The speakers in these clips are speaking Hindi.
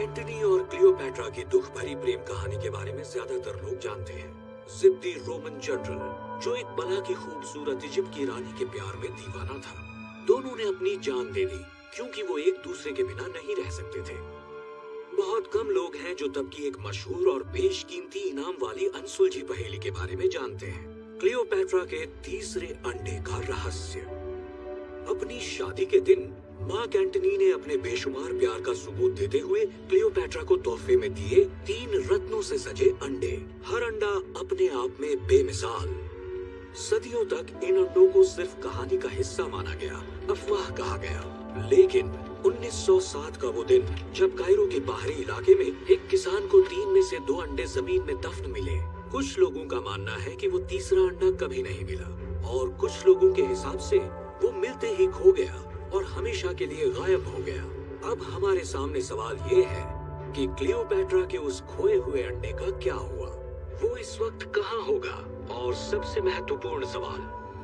एंटनी और क्लियोपैट्रा की दुख भरी प्रेम कहानी के बारे में ज़्यादातर लोग जानते हैं। जिद्दी रोमन जनरल, जो एक बला की खूबसूरत इजिप्ट की रानी के प्यार में दीवाना था। दोनों ने अपनी जान दे दी क्योंकि वो एक दूसरे के बिना नहीं रह सकते थे। बहुत कम लोग हैं जो तब की एक मशहूर और बेशकीमती इनाम वाली अनसुलझी पहेली के बारे में जानते हैं। क्लियोपैट्रा के तीसरे अंडे का रहस्य। अपनी शादी के दिन मार्क एंटनी ने अपने बेशुमार प्यार का सबूत देते हुए क्लियोपैट्रा को तोहफे में दिए तीन रत्नों से सजे अंडे। हर अंडा अपने आप में बेमिसाल। सदियों तक इन अंडों को सिर्फ़ कहानी का हिस्सा माना गया, अफवाह कहा गया। लेकिन 1907 का वो दिन, जब कायरो के बाहरी इलाके में एक किसान को तीन में से दो अंडे ज़मीन में दफन मिले, कुछ लोगों का मानना है कि वो तीसरा अंडा कभी नहीं मिला, और कुछ लोगों के हिसाब से वो मिलते ही खो गया। और हमेशा के लिए गायब हो गया। अब हमारे सामने सवाल ये है कि क्लियोपैट्रा के उस खोए हुए अंडे का क्या हुआ? वो इस वक्त कहाँ होगा? और सबसे महत्वपूर्ण सवाल,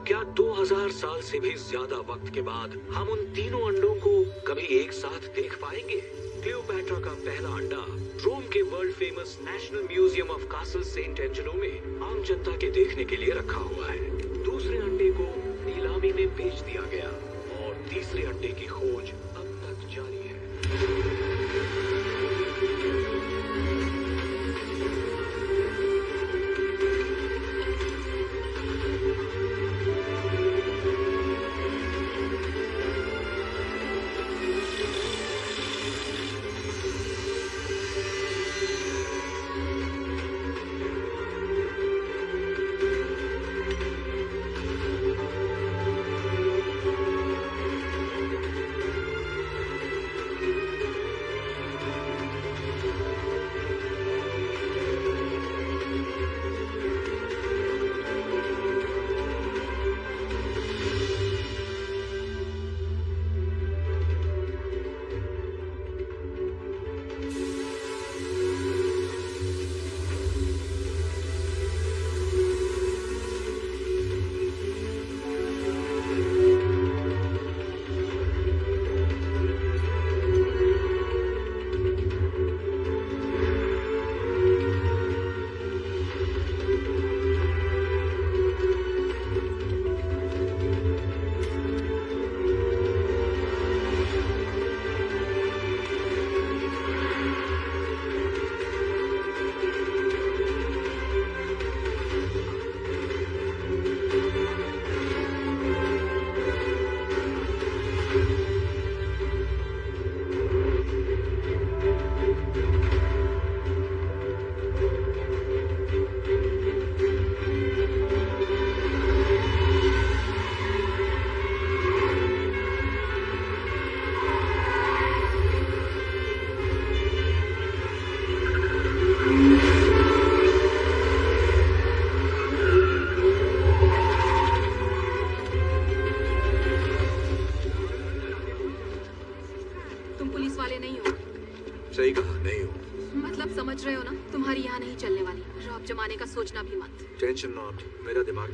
क्या 2000 साल से भी ज़्यादा वक्त के बाद हम उन तीनों अंडों को कभी एक साथ देख पाएँगे? क्लियोपैट्रा का पहला अंडा रोम के world famous national museum of castle Saint Angelo में आम जनता के देखने के लिए रखा हुआ है। दूसरे अंडे को नीलामी में बेच दिया गया तीसरे अड्डे की खोज अब तक जारी है।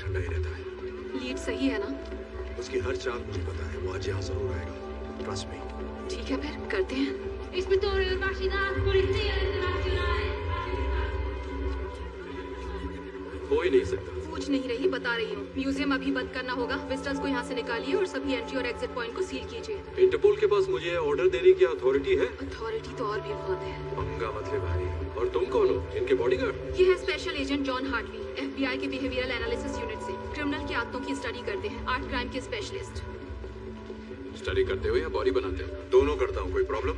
ठंडा ही रहता है। लीड सही है ना? उसकी हर चाल मुझे पता है वो आज यहाँ ज़रूर आएगा। ट्रस्ट मी ठीक है फिर करते हैं। Internazionale. हो ही नहीं सकता। पूछ नहीं रही बता रही हूँ। म्यूज़ियम अभी बंद करना होगा। विजिटर्स को यहाँ से निकालिए और सभी एंट्री और एग्जिट पॉइंट को सील कीजिए। इंटरपोल के पास मुझे ऑर्डर देने की अथॉरिटी है? अथॉरिटी तो और भी बहुत है। पंगा मत ले भाई। और तुम कौन हो? इनके बॉडीगार्ड ये है special agent John Hartley FBI के बिहेवियरल एनालिसिस यूनिट क्रिमिनल की आदतों की स्टडी करते हैं। आर्ट क्राइम के स्पेशलिस्ट स्टडी करते हो या बॉडी बनाते हो दोनों करता हूँ कोई प्रॉब्लम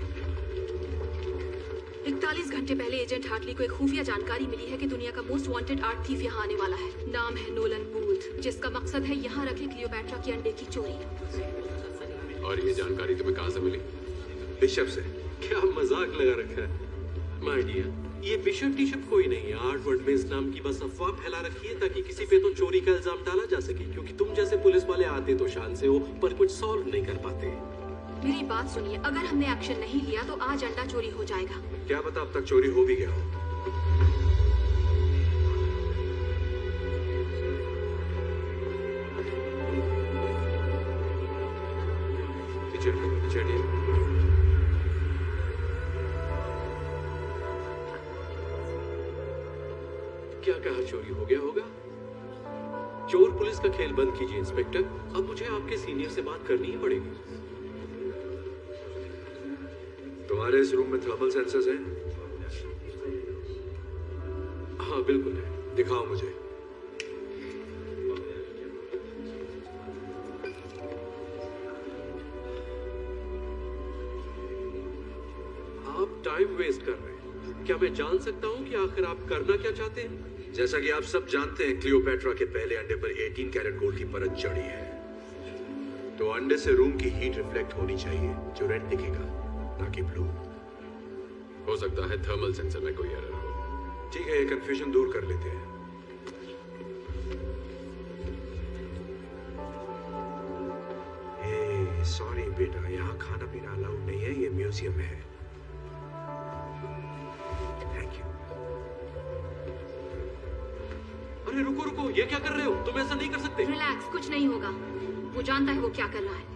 इकतालीस घंटे पहले एजेंट हार्टली को एक खुफिया जानकारी मिली है कि दुनिया का मोस्ट वांटेड आर्ट थीफ यहाँ आने वाला है। नाम है नोलन बूथ जिसका मकसद है यहाँ रखे क्लियोपैट्रा के अंडे की चोरी। और ये जानकारी तुम्हें कहाँ से मिली? बिशप से। क्या मज़ाक लगा रखा है? माय डियर ये बिशप टीशप कोई नहीं है। आर्ट वर्ड में इस नाम की बस अफवाह फैला रखी है ताकि किसी पे तो चोरी का इल्ज़ाम डाला जा सके क्योंकि तुम जैसे पुलिस वाले आते तो शान से हो पर कुछ सॉल्व नहीं कर पाते। मेरी बात सुनिए अगर हमने एक्शन नहीं लिया तो आज अंडा चोरी हो जाएगा। क्या पता अब तक चोरी हो भी गया हो। क्या चोरी हो गया होगा। चोर पुलिस का खेल बंद कीजिए, इंस्पेक्टर। अब मुझे आपके सीनियर से बात करनी ही पड़ेगी। तुम्हारे इस रूम में थर्मल सेंसर्स हैं? हाँ बिल्कुल है। दिखाओ मुझे। आप टाइम वेस्ट कर रहे हैं। क्या मैं जान सकता हूँ कि आखिर आप करना क्या चाहते हैं? जैसा कि आप सब जानते हैं क्लियोपेट्रा के पहले अंडे पर 18 कैरेट गोल्ड की परत चढ़ी है। तो अंडे से रूम की हीट रिफ्लेक्ट होनी चाहिए जो रेड दिखेगा ना कि ब्लू हो सकता है थर्मल सेंसर में कोई एरर हो। ठीक है ये कंफ्यूजन दूर कर लेते हैं। सॉरी बेटा यहाँ खाना पीना अलाउड नहीं है ये म्यूज़ियम है। अरे रुको रुको, ये क्या कर रहे हो? तुम ऐसा नहीं कर सकते. रिलैक्स कुछ नहीं होगा। वो जानता है वो क्या कर रहा है।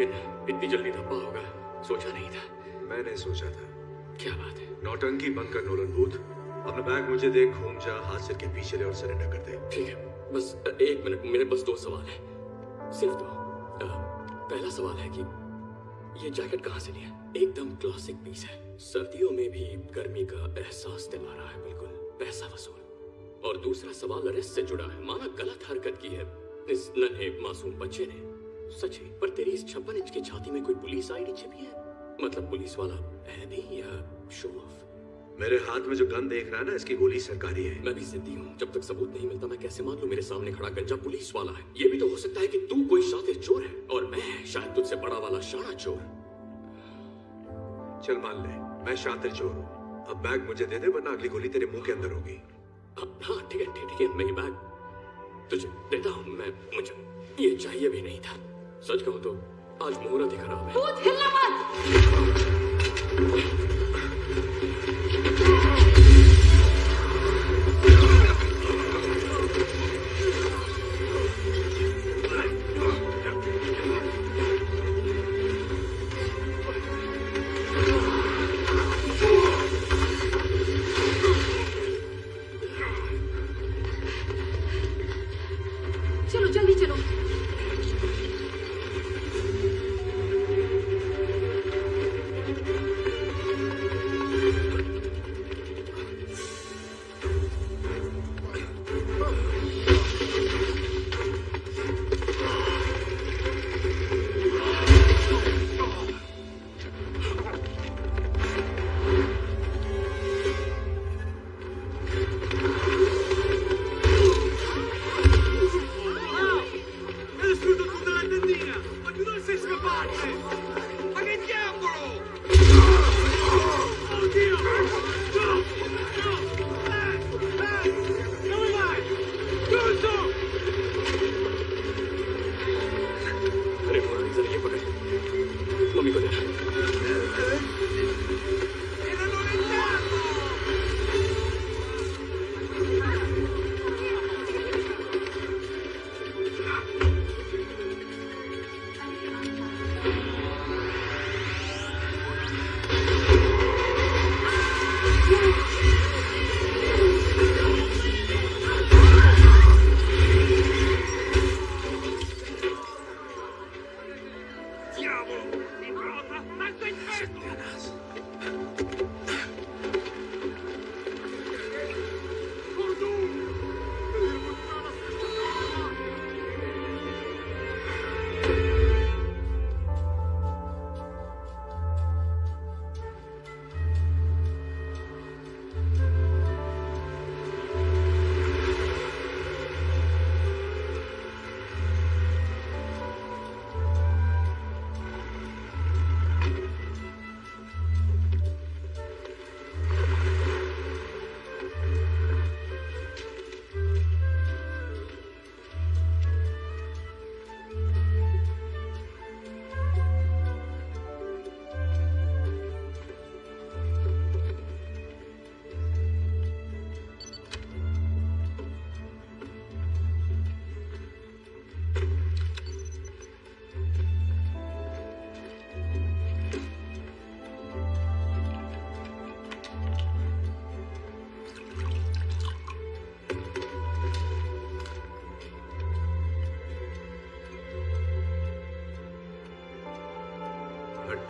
लेकिन इतनी जल्दी धब्बा होगा। सोचा नहीं था। मैंने सोचा था। क्या बात है? नौटंकी बंद कर नोलन बूथ अपना बैग मुझे दे घूम जा हाथ सिर के पीछे ले और सरेंडर कर दे। ठीक है बस एक मिनट मेरे बस दो सवाल है। सिर्फ़ दो। पहला सवाल है कि ये जैकेट कहाँ से लिया एकदम क्लासिक पीस है। सर्दियों में भी गर्मी का एहसास दिला रहा है बिल्कुल। पैसा वसूल। और दूसरा सवाल अरेस्ट से जुड़ा है। माना गलत हरकत की है। इस नन्हे मासूम बच्चे ने। सच है पर तेरी इस छप्पन इंच की छाती में कोई पुलिस आईडी छिपी है? मतलब पुलिस वाला है भी या शो ऑफ़ मेरे हाथ में जो गन देख रहा है ना इसकी गोली सरकारी है। मैं भी जिद्दी हूँ। जब तक सबूत नहीं मिलता मैं कैसे मान लूँ मेरे सामने खड़ा गंजा पुलिस वाला है? ये भी तो हो सकता है कि तू कोई शातिर चोर है और मैं शायद तुझसे बड़ा वाला शाना चोर। चल मान ले मैं शातिर चोर हूँ। अब बैग मुझे दे दे वरना अगली गोली तेरे मुँह के अंदर होगी। अब हाँ, ठीक है ठीक ठीक है मेरी बैग तुझे देता हूँ मैं मुझे ये चाहिए भी नहीं था। सच कहो तो आज मुहूर्त ही खराब है मत।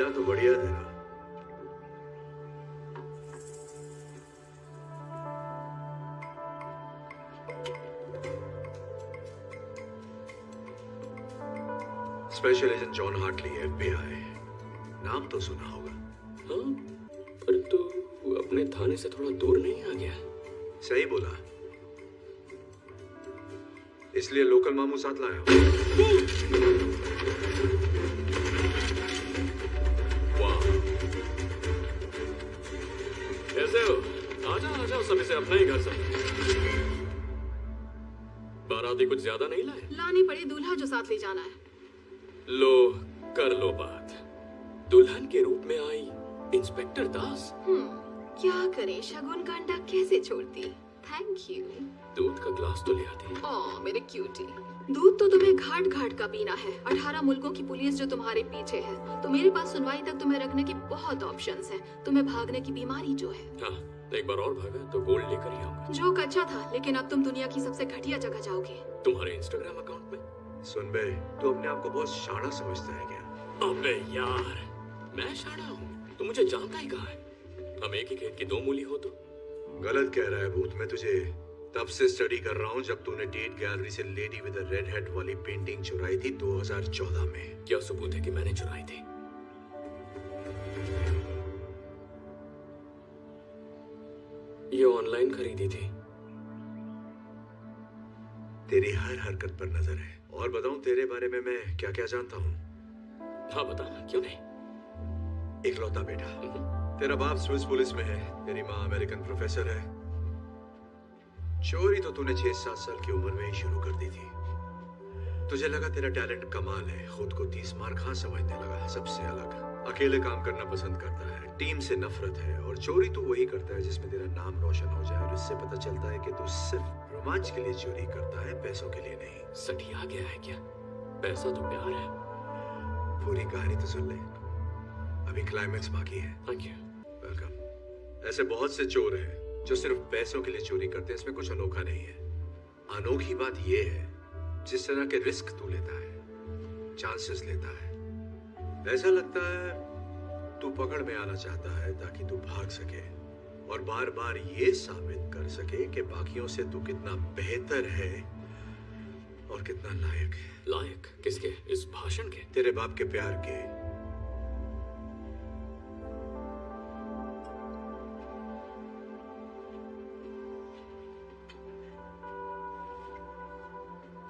अड्डा तो बढ़िया है तेरा special agent John Hartley FBI नाम तो सुना होगा। हाँ पर तू अपने थाने से थोड़ा दूर नहीं आ गया। सही बोला। इसलिए लोकल मामू साथ लाया। आजा सब इसे अपना ही घर समझ बाराती कुछ ज़्यादा नहीं लाए? लानी पड़े दूल्हा जो साथ ले जाना है। लो कर लो बात। दुल्हन के रूप में आई इंस्पेक्टर दास। हम्म क्या करे? शगुन का अंडा कैसे छोड़ती? थैंक यू दूध का ग्लास तो ले आती ओ मेरे क्यूटी दूध तो तुम्हें घाट घाट का पीना है। अठारह मुल्कों की पुलिस जो तुम्हारे पीछे है। तो मेरे पास सुनवाई तक तुम्हें रखने के बहुत ऑप्शंस हैं। तुम्हें भागने की बीमारी जो है। हाँ। एक बार और भागा तो गोल्ड लेकर ही आऊँगा। जोक अच्छा था लेकिन अब तुम दुनिया की सबसे घटिया जगह जाओगे। तुम्हारे इंस्टाग्राम अकाउंट में? सुन बे तू अपने आप को बहुत शाना समझता है क्या? अबे यार मैं शाना हूँ तू मुझे जानता ही कहाँ है? हम एक ही खेत की दो मूली हो तो? गलत कह रहा है भूत मैं तुझे तब से स्टडी कर रहा हूँ जब तूने टेट गैलरी से लेडी विद रेड हेड वाली पेंटिंग चुराई थी 2014 में। क्या सबूत है कि मैंने चुराई थी? ये ऑनलाइन खरीदी थी। तेरी हर हरकत पर नज़र है। और बताऊँ तेरे बारे में मैं क्या क्या जानता हूँ? हाँ बताना क्यों नहीं? इकलौता बेटा। तेरा बाप स्विस पुलिस में है। तेरी माँ अमेरिकन प्रोफेसर है। चोरी तो तूने छह सात साल की उम्र में ही शुरू कर दी थी। तुझे लगा तेरा टैलेंट कमाल है। खुद को तीस मार खां समझने लगा। सबसे अलग। अकेले काम करना पसंद करता है। टीम से नफरत है और चोरी तू वही करता है जिसमें तेरा नाम रोशन हो जाए और इससे पता चलता है कि तू सिर्फ़ रोमांच के लिए चोरी करता है पैसों के लिए नहीं। सटिया गया है क्या? पैसा तो प्यार है। पूरी कहानी तो सुन ले। अभी क्लाइमेक्स बाकी है। थैंक यू वेलकम ऐसे बहुत से चोर हैं जो सिर्फ़ पैसों के लिए चोरी करते हैं इसमें कुछ अनोखा नहीं है। अनोखी बात यह है जिस तरह के रिस्क तू लेता है चांसेस लेता है ऐसा लगता है तू पकड़ में आना चाहता है ताकि तू भाग सके और बार बार ये साबित कर सके कि बाकियों से तू कितना बेहतर है और कितना लायक है। लायक? किसके? इस भाषण के? तेरे बाप के प्यार के।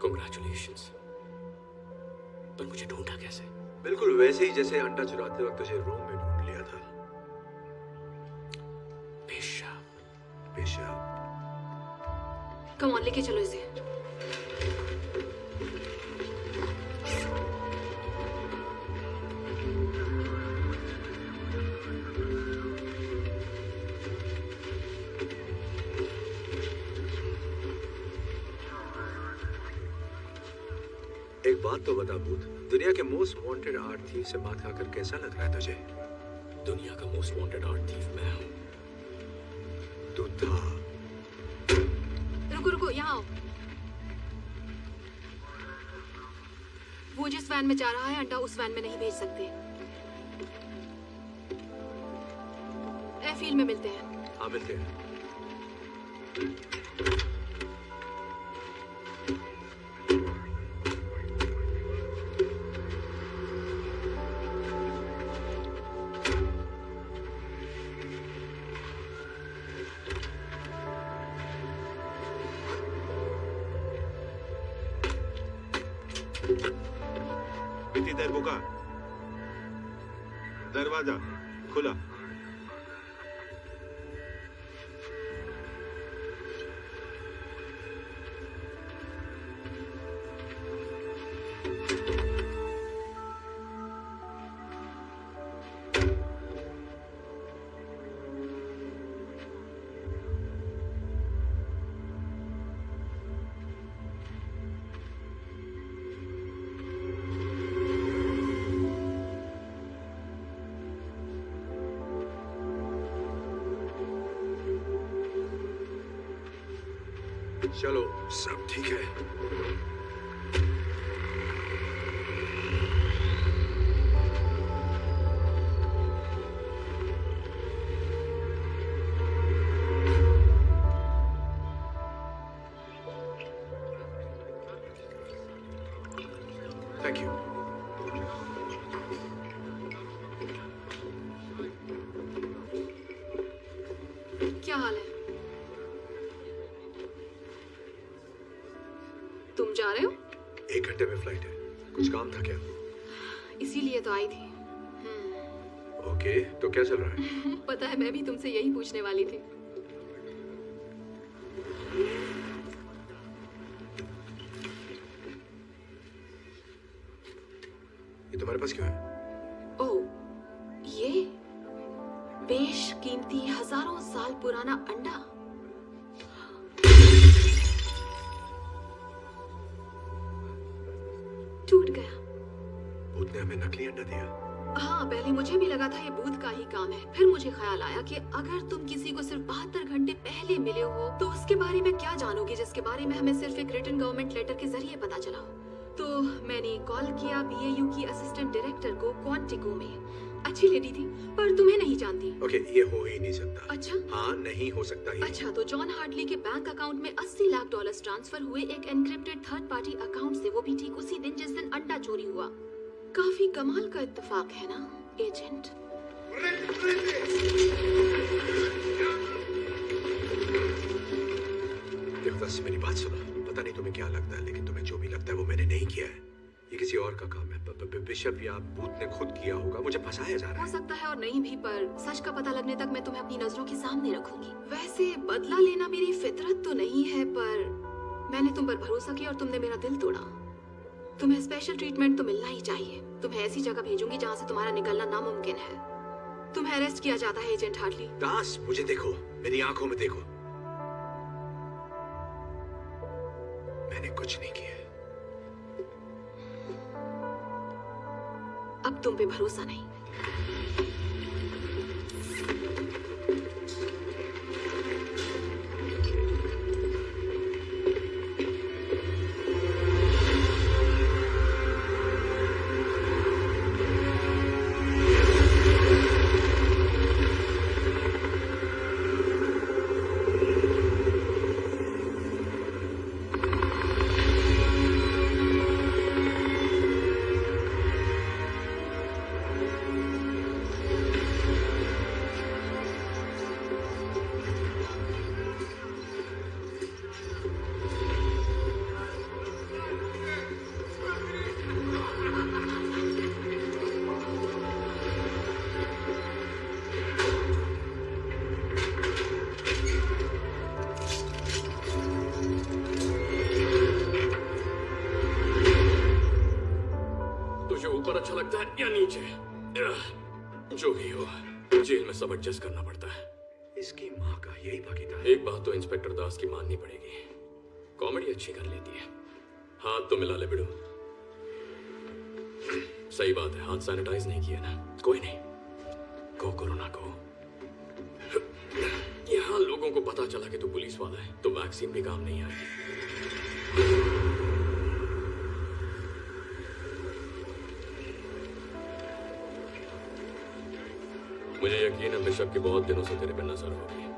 कॉन्ग्रेचुलेशंस पर मुझे ढूंढा कैसे? बिल्कुल वैसे ही जैसे अंडा चुराते वक्त तुझे रूम पेशाब पेशाब कम ऑन लेके चलो इसे। एक बात तो बता भूत दुनिया के मोस्ट वांटेड आर्ट थीव से बात खाकर कैसा लग रहा है तुझे? दुनिया का मोस्ट वांटेड आर्ट थीफ मैं हूँ। तू था रुको रुको यहाँ आओ। वो जिस वैन में जा रहा है अंडा उस वैन में नहीं भेज सकते। एयरफील्ड में मिलते हैं। हाँ मिलते हैं। चलो सब ठीक है। था क्या? इसीलिए तो आई थी। ओके तो क्या चल रहा है? पता है मैं भी तुमसे यही पूछने वाली थी। अगर तुम किसी को सिर्फ़ बहत्तर घंटे पहले मिले हो तो उसके बारे में क्या जानोगे जिसके बारे में हमें सिर्फ़ एक रिटर्न गवर्नमेंट लेटर के ज़रिए पता चला? हो तो मैंने कॉल किया बीएयू की असिस्टेंट डायरेक्टर को क्वांटिको में। अच्छी लेडी थी पर तुम्हें नहीं जानती। ओके okay, ये हो ही नहीं सकता। अच्छा? हाँ नहीं हो सकता ये। अच्छा तो जॉन हार्डली के बैंक अकाउंट में 80 लाख डॉलर्स ट्रांसफ़र हुए एक एनक्रिप्टेड थर्ड पार्टी अकाउंट से वो भी ठीक उसी दिन जिस दिन अंडा चोरी हुआ। काफ़ी कमाल का इत्तेफाक है ना एजेंट देवदास मेरी बात सुनो। पता नहीं तुम्हें क्या लगता है, लेकिन तुम्हें जो भी लगता है वो मैंने नहीं किया है। ये किसी और का काम है। बिशप या बूथ ने खुद किया होगा। मुझे फंसाया जा रहा हो। सकता है और नहीं भी, पर सच का पता लगने तक मैं तुम्हें अपनी नज़रों के सामने रखूँगी। वैसे बदला लेना मेरी फितरत तो नहीं है, पर मैंने तुम पर भरोसा किया और तुमने मेरा दिल तोड़ा। तुम्हें स्पेशल ट्रीटमेंट तो मिलना ही चाहिए। तुम्हें ऐसी जगह भेजूँगी जहाँ से तुम्हारा निकलना नामुमकिन है। तुम्हें अरेस्ट किया जाता है एजेंट हार्डली दास मुझे देखो। मेरी आँखों में देखो। मैंने कुछ नहीं किया। अब तुम पे भरोसा नहीं। है नीचे आह, जो भी हो जेल में सब एडजस्ट करना पड़ता है। इसकी माँ का यही भागीदार एक बात तो इंस्पेक्टर दास की माननी पड़ेगी। कॉमेडी अच्छी कर लेती है। हाथ तो मिला ले बिड़ू। सही बात है हाथ सैनिटाइज नहीं किया ना। कोई नहीं। को कोरोना को। यहाँ लोगों को पता चला कि तू पुलिस वाला है तो वैक्सीन भी काम नहीं आएगी मुझे यकीन है बिशप की बहुत दिनों से तेरे पे नज़र होगी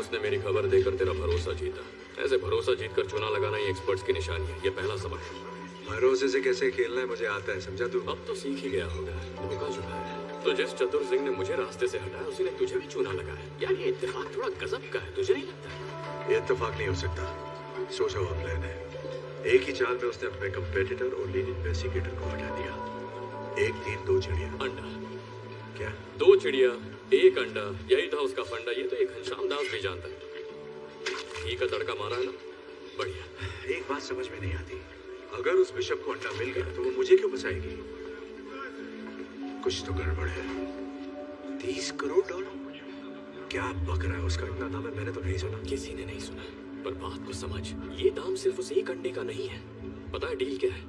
उसने मेरी खबर देकर तेरा भरोसा जीता। ऐसे भरोसा जीत कर चुना लगाना ही एक्सपर्ट्स की निशानी है। ये पहला सबक है। भरोसे से कैसे खेलना है मुझे आता है समझा तू? अब तो सीख ही गया होगा। धोखा चुका है। तो जिस चतुर सिंह ने मुझे रास्ते से हटाया उसी ने तुझे भी चूना लगाया। यार ये इत्तेफाक थोड़ा गजब का है। तुझे नहीं लगता? ये इत्तेफाक नहीं हो सकता। सोचा हुआ प्लान है एक ही चाल में उसने अपने कंपेटिटर और लीड इन्वेस्टिगेटर को हटा दिया। एक तीर दो चिड़िया। अंडा। क्या? दो चिड़िया एक अंडा यही था उसका फंडा ये तो एक घनश्याम दास भी जानता है। घी का तड़का मारा है ना? बढ़िया। एक बात समझ में नहीं आती। अगर उस बिशप को अंडा मिल गया तो वो मुझे क्यों बचाएगी कुछ तो गड़बड़ है। तीस करोड़ डॉलर क्या बक रहा है उसका? इतना दाम है मैंने तो नहीं सुना किसी ने नहीं सुना। पर बात को समझ ये दाम सिर्फ़ उस एक अंडे का नहीं है। पता है डील क्या है?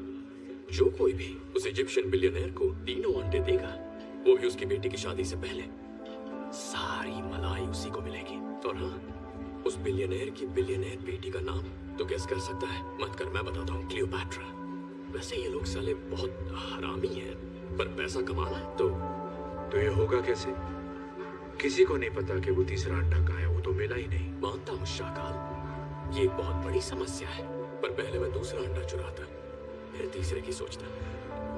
जो कोई भी उस इजिप्शियन बिलियनर को तीनों अंडे देगा वो भी उसकी बेटी की शादी से पहले। सारी मलाई उसी को मिलेगी। और हाँ उस बिलियनर की बिलियनर बेटी का नाम तो गेस कर सकता है। मत कर मैं बताता हूँ क्लियोपैट्रा वैसे ये लोग साले बहुत हरामी हैं पर पैसा कमाना है तो तो ये होगा कैसे? किसी को नहीं पता कि वो तीसरा अंडा कहाँ है वो तो मिला ही नहीं। मानता हूँ शाकाल ये एक बहुत बड़ी समस्या है पर पहले मैं दूसरा अंडा चुराता फिर तीसरे की सोचता।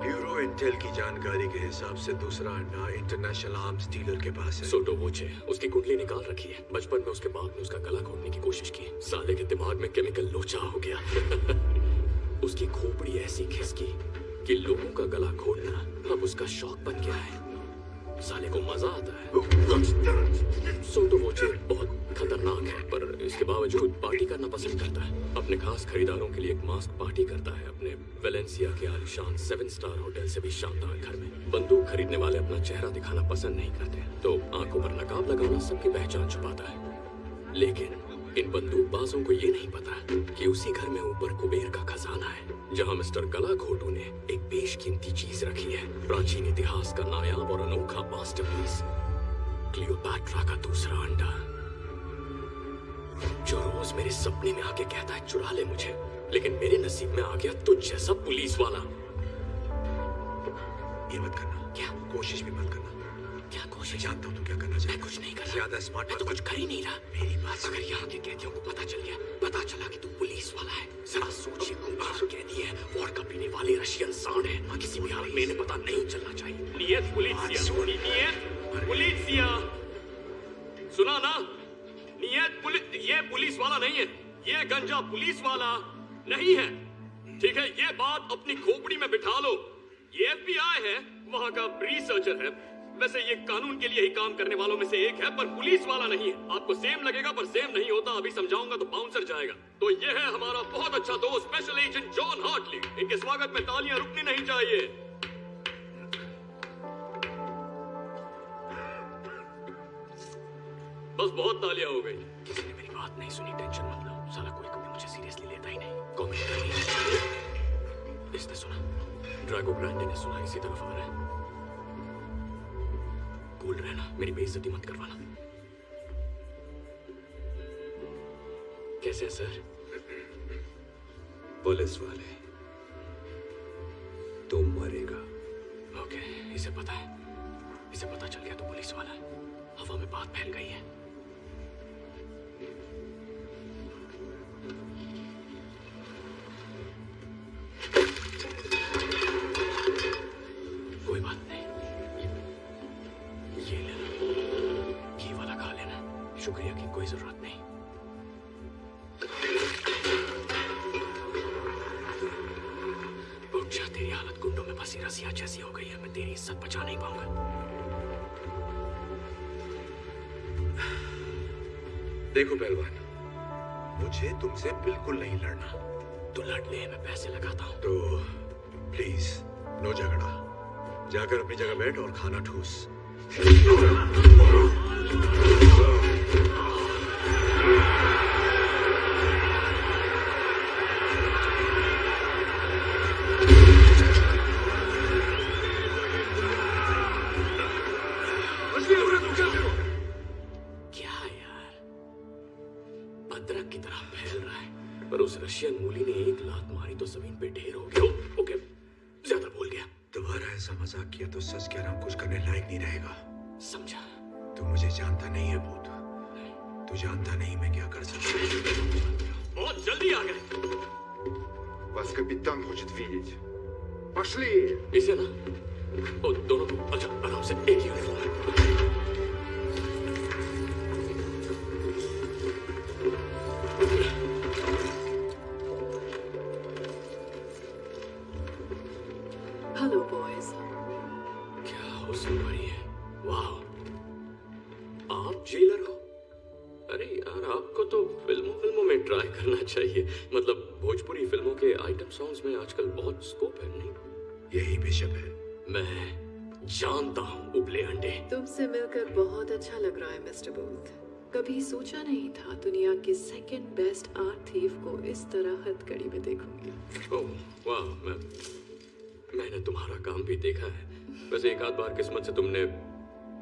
ब्यूरो इंटेल की जानकारी के हिसाब से दूसरा अंडा इंटरनेशनल आर्म्स डीलर के पास है। सोटो वोचे उसकी कुंडली निकाल रखी है। बचपन में उसके बाप ने उसका गला घोटने की कोशिश की। साले के दिमाग में केमिकल लोचा हो गया। उसकी खोपड़ी ऐसी खिसकी कि लोगों का गला घोटना अब उसका शौक बन गया है। साले को मज़ा आता है। सुन तो वो चीज़ बहुत खतरनाक है पर इसके बावजूद पार्टी करना पसंद करता है। अपने खास खरीदारों के लिए एक मास्क पार्टी करता है। अपने वेलेंसिया के आलिशान सेवन स्टार होटल से भी शानदार घर में। बंदूक खरीदने वाले अपना चेहरा दिखाना पसंद नहीं करते। तो आँखों पर नकाब लगाना सबकी पहचान छुपाता है। लेकिन इन बंदूकबाजों को ये नहीं पता कि उसी घर में ऊपर कुबेर का खजाना है जहाँ मिस्टर गलाघोटू ने एक बेशकीमती चीज़ रखी है प्राचीन इतिहास का नायाब और अनोखा मास्टरपीस क्लियोपैट्रा का दूसरा अंडा। जो रोज मेरे सपने में आके कहता है चुरा ले मुझे। लेकिन मेरे नसीब में आ गया तुझ जैसा पुलिस वाला। ये मत करना। क्या? कोशिश भी मत करना। क्या मैं कोशिश जानता हूँ तुम क्या करना मैं चाहते कुछ नहीं कर रहा। ज़्यादा स्मार्ट मैं तो कुछ कर ही नहीं रहा। मेरी बात अगर यहाँ के कैदियों को पता चल गया। पता चला कि तू पुलिस वाला है। जरा सोचिए कुंभार कैदी है? वोडका पीने वाले रशियन सांड है। किसी भी हाल में इन्हें पता नहीं चलना चाहिए। नियत पुलिसिया नियत पुलिसिया। सुना ना? नियत पुलिस ये पुलिस वाला नहीं है। ये गंजा पुलिस वाला नहीं है। ठीक है ये बात अपनी खोपड़ी में बिठा लो। ये एफबीआई है वहाँ का रिसर्चर है। वैसे ये कानून के लिए ही काम करने वालों में से एक है, पर पुलिस वाला नहीं है। आपको सेम लगेगा, पर सेम नहीं होता। अभी समझाऊँगा तो बाउंसर जाएगा। तो ये है हमारा बहुत अच्छा दोस्त स्पेशल एजेंट जॉन हार्टली इनके स्वागत में तालियाँ रुकनी नहीं चाहिए। बस बहुत तालियाँ हो गई। किसी ने मेरी बात नहीं सुनी टेंशन मत लो। साला कोई कभी मुझे सीरियसली लेता ही नहीं। कॉमेडी इसने सुना। ड्रैगो ग्रैंडे ने सुना, इसी तरफ़ आ रहा है। कूल रहना। मेरी बेइज्जती मत करवाना। कैसे सर? पुलिस वाले। तुम मरेगा। ओके, इसे पता है। इसे पता चल गया तो पुलिस वाला हवा में बात फैल गई है। कोई देखो पहलवान। मुझे तुमसे बिल्कुल नहीं लड़ना। तो लड़ने में पैसे लगाता हूँ। तो प्लीज़ नो झगड़ा। जाकर अपनी जगह बैठ और खाना ठूस। तुमसे मिलकर बहुत अच्छा लग रहा है मिस्टर बूथ। कभी सोचा नहीं था दुनिया के सेकंड बेस्ट आर्ट थीफ को इस तरह हथकड़ी में देखूँगी। ओह वाह मैं मैंने तुम्हारा काम भी देखा है। वैसे एक आध बार किस्मत से तुमने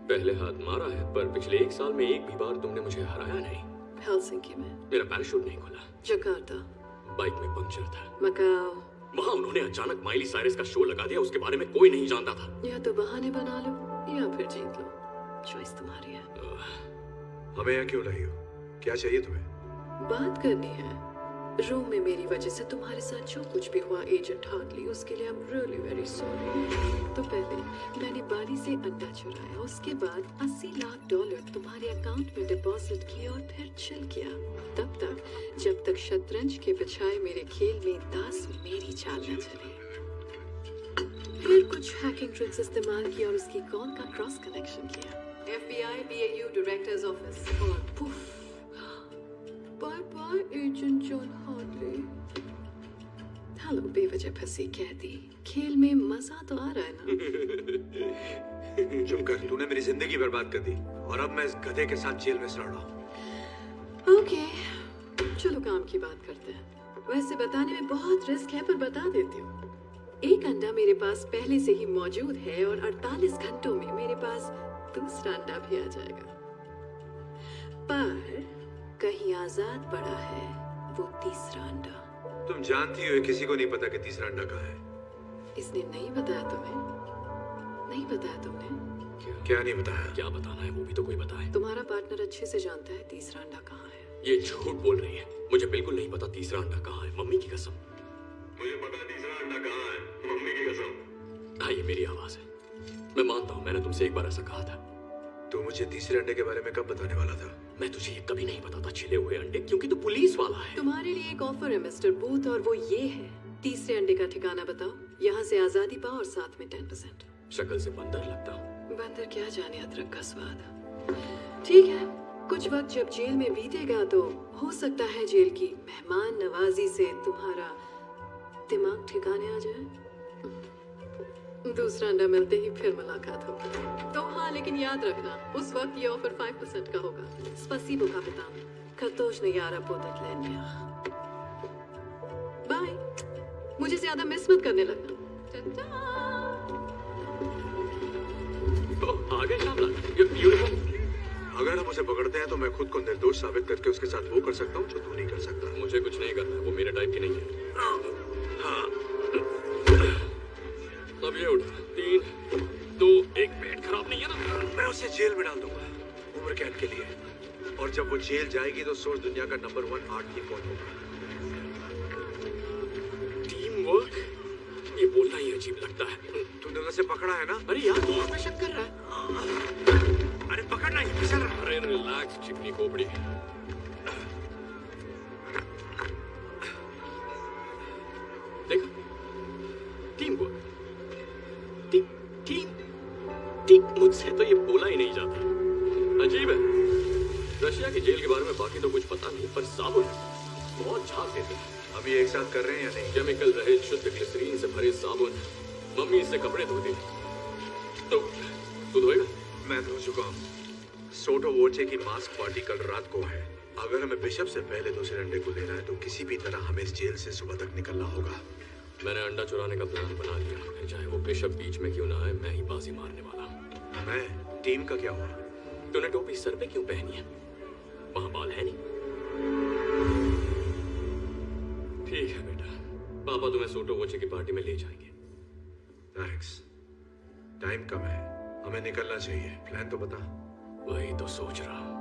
पहले हाथ मारा है पर पिछले एक साल में एक भी बार तुमने मुझे हराया नहीं। हेलसिंकी में। मेरा पैराशूट नहीं खुला। जकार्ता बाइक में पंक्चर था। मकाओ वहाँ उन्होंने अचानक माइली साइरस का शो लगा दिया उसके बारे में कोई नहीं जानता था। यह तो बहाने बना लो। या फिर जीत लो। चॉइस तुम्हारी है। हमें यहाँ क्यों लाई हो? क्या चाहिए तुम्हें? बात करनी है। रूम में मेरी वजह से तुम्हारे साथ जो कुछ भी हुआ एजेंट हार्टली उसके लिए I am really very sorry तो पहले मैंने बाली से अंडा चुराया उसके बाद 80 लाख डॉलर तुम्हारे अकाउंट में डिपॉजिट किया और फिर चल गया तब तक जब तक शतरंज के बजाय मेरे खेल में दास मेरी चाल न चले। फिर कुछ हैकिंग ट्रिक्स इस्तेमाल किया और उसकी कॉल का क्रॉस कनेक्शन किया? FBI BAU डायरेक्टर्स ऑफ़िस और poof bye bye agent John Hartley hello बेवजह फंसी कैदी। खेल में मज़ा तो आ रहा है ना? चुप कर तूने मेरी ज़िंदगी बर्बाद कर दी और अब मैं इस गधे के साथ जेल में सड़ रहा हूँ। ओके चलो काम की बात करते हैं। वैसे बताने में बहुत रिस्क है पर बता देती हूँ। एक अंडा मेरे पास पहले से ही मौजूद है और 48 घंटों में मेरे पास दूसरा अंडा भी आ जाएगा। पर कहीं आज़ाद पड़ा है वो तीसरा अंडा। तुम जानती हो किसी को नहीं पता कि तीसरा अंडा कहाँ है। इसने नहीं बताया तुम्हें? नहीं बताया तुमने? क्या? क्या नहीं बताया? क्या बताना है वो भी तो कोई बताए। तुम्हारा पार्टनर अच्छे से जानता है तीसरा अंडा कहाँ है। ये झूठ बोल रही है। मुझे बिल्कुल नहीं पता तीसरा अंडा कहाँ है। मम्मी की कसम। मुझे पता तीसरा अंडा कहाँ है। मम्मी की कसम। हाँ ये मेरी आवाज़ है। मैं मानता हूँ मैंने तुमसे एक बार ऐसा कहा था। तू मुझे तीसरे अंडे के बारे में कब बताने वाला था? मैं तुझे ये कभी नहीं बताता छिले हुए अंडे क्योंकि तू पुलिस वाला है। तुम्हारे लिए एक ऑफ़र है मिस्टर बूथ और वो ये है। तीसरे अंडे का ठिकाना बताओ। यहाँ से आज़ादी पाओ और साथ में टेन परसेंट। शक्ल से बंदर लगता हूँ। बंदर क्या जाने अदरक का स्वाद। ठीक है कुछ वक्त जब जेल में बीतेगा तो हो सकता है जेल की मेहमान नवाजी से तुम्हारा दिमाग ठिकाने आ जाए। दूसरा अंडा मिलते ही फिर मुलाकात होगी। तो हाँ लेकिन याद रखना उस वक्त ये ऑफ़र फाइव परसेंट का होगा। स्पसीबो कापितान खतोश ने यारा पोतत लेनिया बाय मुझे ज़्यादा मिस मत करने लगना। ओह, आ गए अगर हम उसे पकड़ते हैं तो मैं खुद को निर्दोष साबित करके उसके साथ वो कर सकता हूँ जो तू नहीं कर सकता। मुझे कुछ नहीं करना है वो मेरे टाइप की नहीं है। हाँ। अब ये उठा। तीन दो एक पेट खराब नहीं है ना? मैं उसे जेल में डाल दूँगा उम्र कैद के लिए। और जब वो जेल जाएगी तो सोच दुनिया का नंबर वन आर्ट की कौन होगा। टीम वर्क ये बोलना ही अजीब लगता है। तूने उसे पकड़ा है ना? अरे यार तू उसमें शक कर रहा है। अरे पकड़ना ही फिसल रहा। अरे रिलैक्स चिकनी खोपड़ी। देखा team work team team team मुझसे तो ये बोला ही नहीं जाता। अजीब है। रशिया की जेल के बारे में बाकी तो कुछ पता नहीं पर साबुन बहुत झाग देते हैं। ये एक साथ कर रहे हैं या नहीं? केमिकल रहित शुद्ध ग्लिसरीन से भरे साबुन। मम्मी इससे कपड़े धोती तो तू धोएगा? मैं धो चुका हूँ। सोटो वोचे की मास्क पार्टी कल रात को है। अगर हमें बिशप से पहले दूसरे अंडे को लेना है तो किसी भी तरह हमें इस जेल से सुबह तक निकलना होगा। मैंने अंडा चुराने का प्लान बना लिया। चाहे वो बिशप बीच में क्यों ना आए मैं ही बाजी मारने वाला। हूँ मैं टीम का क्या हुआ? तूने टोपी सर पे क्यों पहनी है? वहाँ बाल है नहीं। ठीक है बेटा। पापा तुम्हें सोटो वोचे की पार्टी में ले जाएँगे। थैंक्स टाइम कम है। हमें निकलना चाहिए। प्लान तो बता। वही तो सोच रहा हूँ।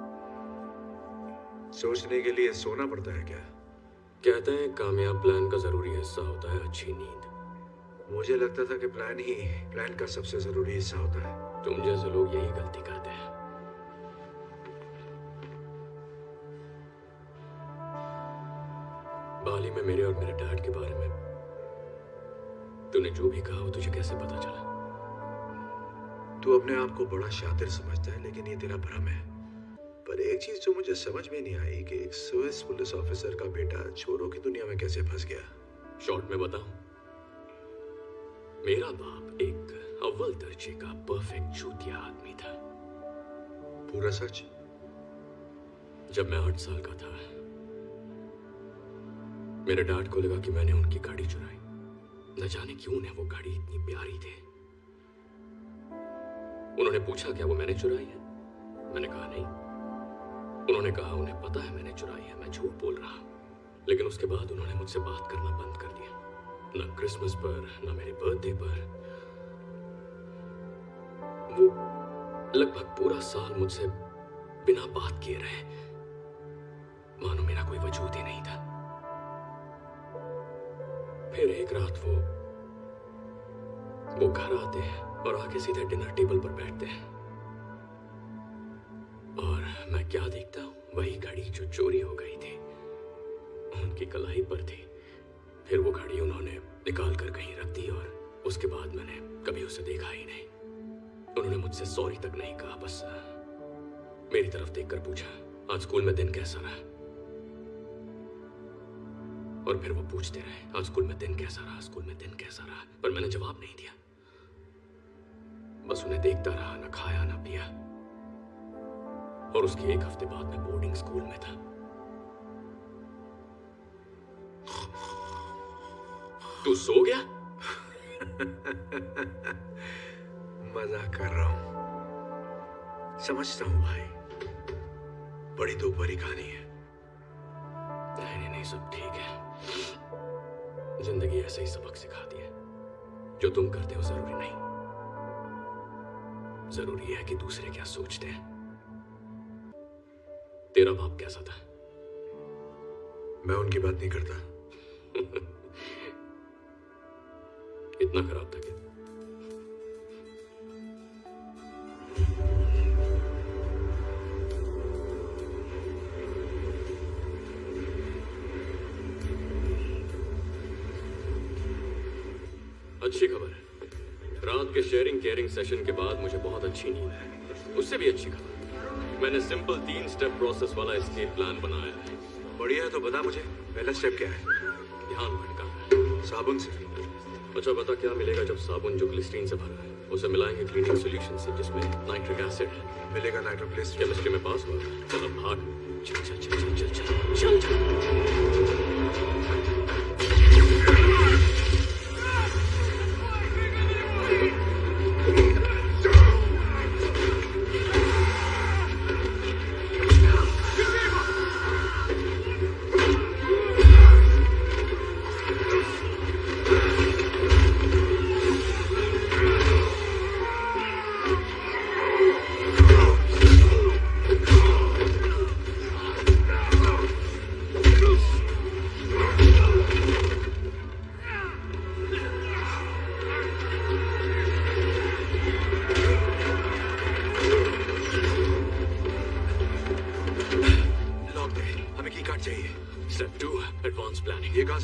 सोचने के लिए सोना पड़ता है क्या? कहते हैं कामयाब प्लान का ज़रूरी हिस्सा होता है अच्छी नींद। मुझे लगता था कि प्लान ही प्लान का सबसे ज़रूरी हिस्सा होता है। तुम जैसे लोग यही गलती करते हैं। बाली में मेरे और मेरे डैड के बारे में तूने जो भी कहा वो तुझे कैसे पता चला? तू अपने आप को बड़ा शातिर समझता है लेकिन ये तेरा भ्रम है। पर एक चीज़ जो मुझे समझ में नहीं आई कि एक स्विस पुलिस ऑफिसर का बेटा चोरों की दुनिया में कैसे फंस गया। शॉर्ट में बताऊँ। मेरा बाप एक अव्वल दर्जे का परफेक्ट चूतिया आदमी था। पूरा सच? जब मैं आठ साल का था मेरे डैड को लगा कि मैंने उनकी गाड़ी चुराई। न जाने क्यों उन्हें वो गाड़ी इतनी प्यारी थी। उन्होंने पूछा क्या वो मैंने चुराई है? मैंने कहा नहीं। उन्होंने कहा, उन्हें पता है मैंने चुराई है, मैं झूठ बोल रहा हूँ। लेकिन उसके बाद उन्होंने मुझसे बात करना बंद कर दिया। न क्रिसमस पर, न मेरे बर्थडे पर। वो लगभग पूरा साल मुझसे बिना बात किए रहे। मानो मेरा कोई वजूद ही नहीं था। फिर एक रात वो वो घर आते हैं और आके सीधे डिनर टेबल पर बैठते हैं। और मैं क्या देखता हूँ? वही घड़ी जो चोरी हो गई थी। उनकी कलाई पर थी। फिर वो घड़ी उन्होंने निकाल कर कहीं रख दी और उसके बाद मैंने कभी उसे देखा ही नहीं। उन्होंने मुझसे सॉरी तक नहीं कहा, बस मेरी तरफ़ देखकर पूछा, आज स्कूल में दिन कैसा रहा? और फिर वो पूछते रहे, आज स्कूल में दिन कैसा रहा? स्कूल में दिन कैसा रहा? पर मैंने जवाब नहीं दिया। बस उन्हें देखता रहा, ना खाया, ना पिया। और उसके एक हफ़्ते बाद मैं बोर्डिंग स्कूल में था। तू सो गया? मज़ाक कर रहा हूँ। समझता हूँ भाई। बड़ी दो भरी कहानी है। नहीं नहीं नहीं सब ठीक है। ज़िंदगी ऐसे ही सबक सिखाती है। जो तुम करते हो ज़रूरी नहीं। ज़रूरी है कि दूसरे क्या सोचते हैं। तेरा बाप कैसा था? मैं उनकी बात नहीं करता। इतना खराब था क्या? अच्छी खबर है। रात के शेयरिंग केयरिंग सेशन के बाद मुझे बहुत अच्छी नींद है। उससे भी अच्छी खबर। मैंने सिंपल तीन स्टेप प्रोसेस वाला एस्केप प्लान बनाया है। बढ़िया है तो बता मुझे पहला स्टेप क्या है? ध्यान भटका। साबुन से। अच्छा बता क्या मिलेगा जब साबुन जो क्लिस्टीन से भरा है? उसे मिलाएँगे क्लीनिंग सॉल्यूशन से जिसमें नाइट्रिक एसिड है। मिलेगा नाइट्रोप्लेस केमिस्ट्री में पास हुआ। चल चल भाग। चल चल चल चल चल चल चल चल।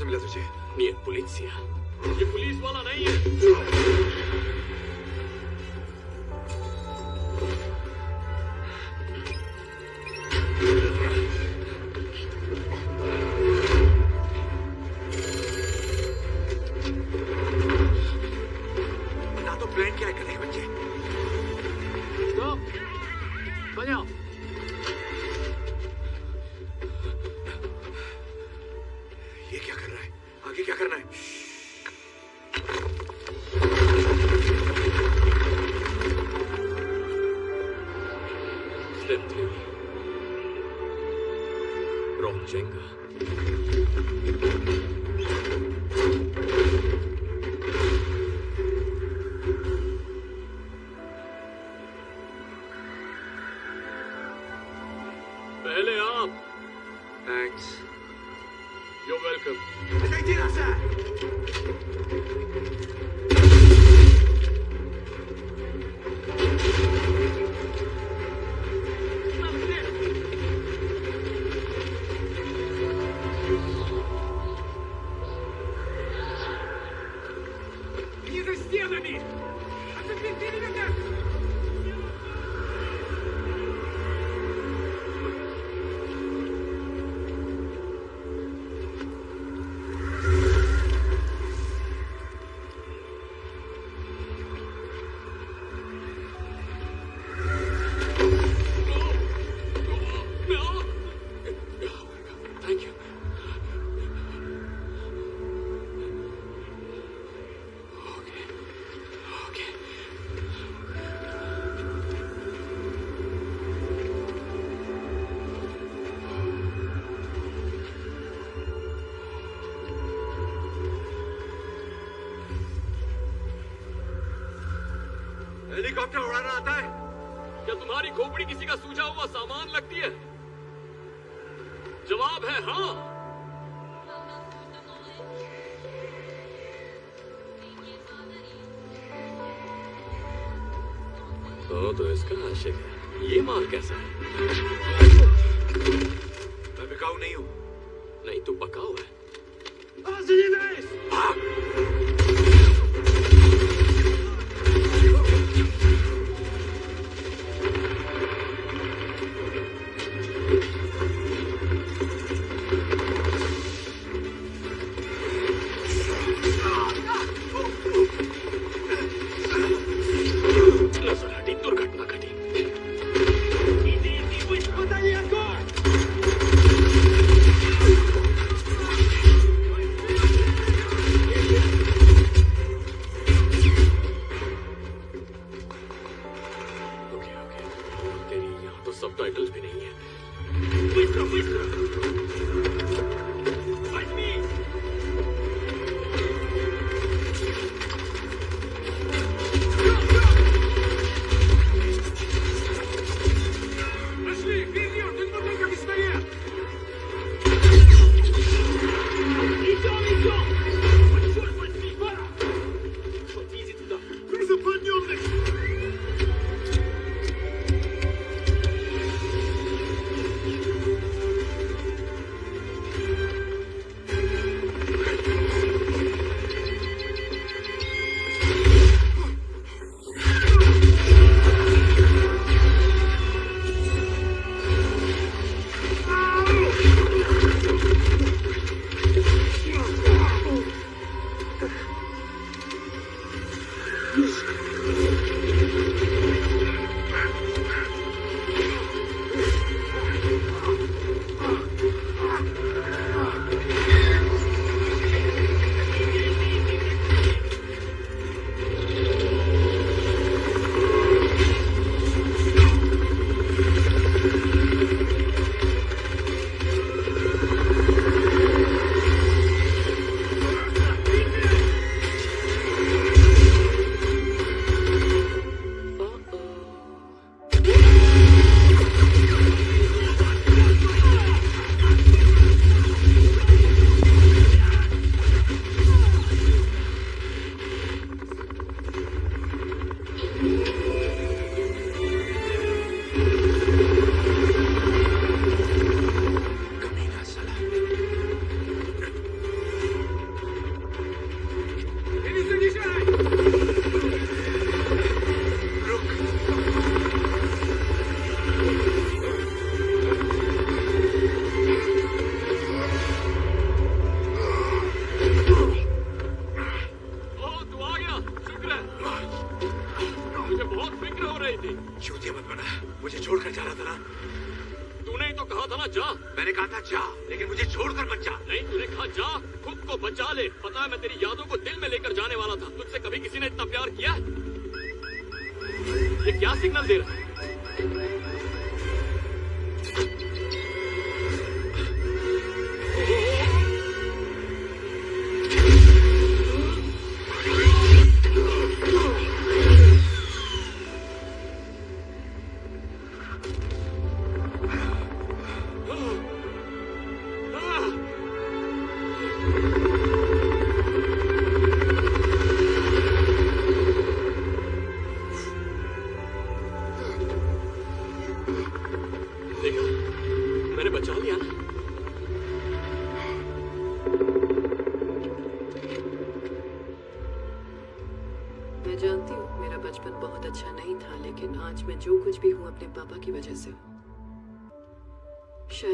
2013. Ние полиция. Е полис, вала, не е. तुम्हारी खोपड़ी किसी का सूझा हुआ सामान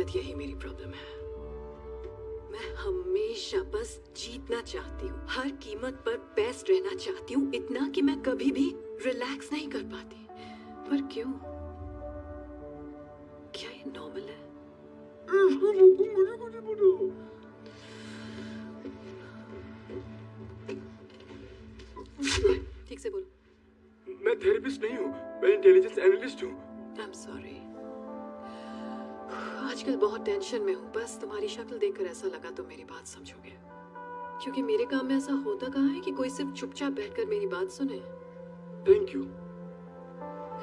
शायद यही मेरी प्रॉब्लम है। मैं हमेशा बस जीतना चाहती हूँ। हर कीमत पर बेस्ट रहना चाहती हूँ इतना कि मैं कभी भी रिलैक्स नहीं कर पाती। पर क्यों? क्या ये नॉर्मल है? ठीक से बोलो। मैं थेरेपिस्ट नहीं हूँ मैं इंटेलिजेंस एनालिस्ट हूँ। आई एम सॉरी आजकल बहुत टेंशन में हूँ। बस तुम्हारी शक्ल देखकर ऐसा लगा तो मेरी बात समझोगे। क्योंकि मेरे काम में ऐसा होता कहाँ है कि कोई सिर्फ़ चुपचाप बैठकर मेरी बात सुने? थैंक यू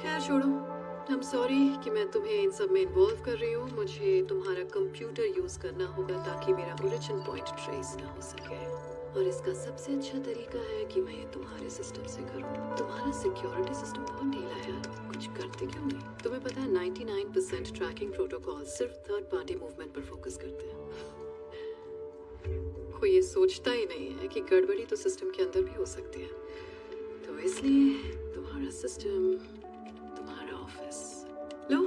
खैर छोड़ो। आई एम सॉरी कि मैं तुम्हें इन सब में इन्वॉल्व कर रही हूँ। मुझे तुम्हारा कंप्यूटर यूज़ करना होगा ताकि मेरा ओरिजिन पॉइंट ट्रेस ना हो सके। और इसका सबसे अच्छा तरीका है कि मैं ये तुम्हारे सिस्टम से करूँ। तुम्हारा सिक्योरिटी सिस्टम बहुत ढीला है। कुछ करते क्यों नहीं? तुम्हें पता है 99% ट्रैकिंग प्रोटोकॉल सिर्फ़ थर्ड पार्टी मूवमेंट पर फोकस करते हैं। कोई ये सोचता ही नहीं है कि गड़बड़ी तो सिस्टम के अंदर भी हो सकती है। तो इसलिए तुम्हारा सिस्टम तुम्हारा ऑफ़िस लो,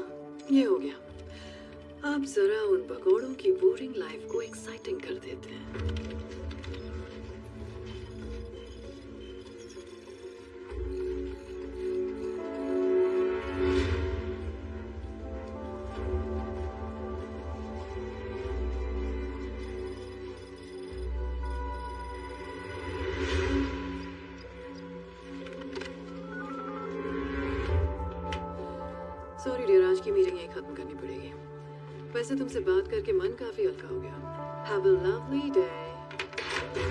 ये हो गया। अब जरा उन पकौड़ों की बोरिंग लाइफ को एक्साइटिंग कर देते हैं। लवली डे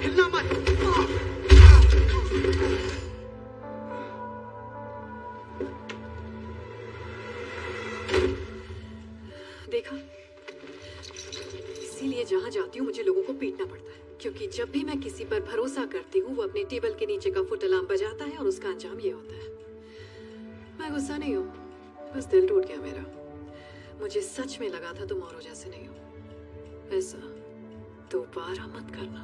हिलना मत देखा? इसीलिए जहाँ जाती हूँ मुझे लोगों को पीटना पड़ता है। क्योंकि जब भी मैं किसी पर भरोसा करती हूँ वो अपने टेबल के नीचे का फुट अलार्म बजाता है और उसका अंजाम ये होता है। मैं गुस्सा नहीं हूँ। बस दिल टूट गया मेरा। मुझे सच में लगा था तुम औरों जैसे नहीं हो। ऐसा। दोबारा मत करना।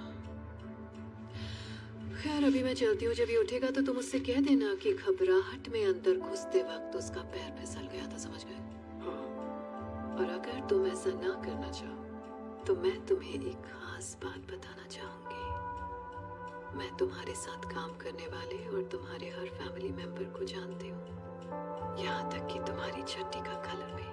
खैर अभी मैं चलती हूँ। जब ये उठेगा तो तुम उससे कह देना कि घबराहट में अंदर घुसते वक्त उसका पैर फिसल गया था समझ गए? हाँ। और अगर तुम ऐसा ना करना चाहो तो मैं तुम्हें एक खास बात बताना चाहूँगी। मैं तुम्हारे साथ काम करने वाले और तुम्हारे हर फैमिली मेंबर को जानती हूँ। यहाँ तक कि तुम्हारी छट्टी का कलर भी।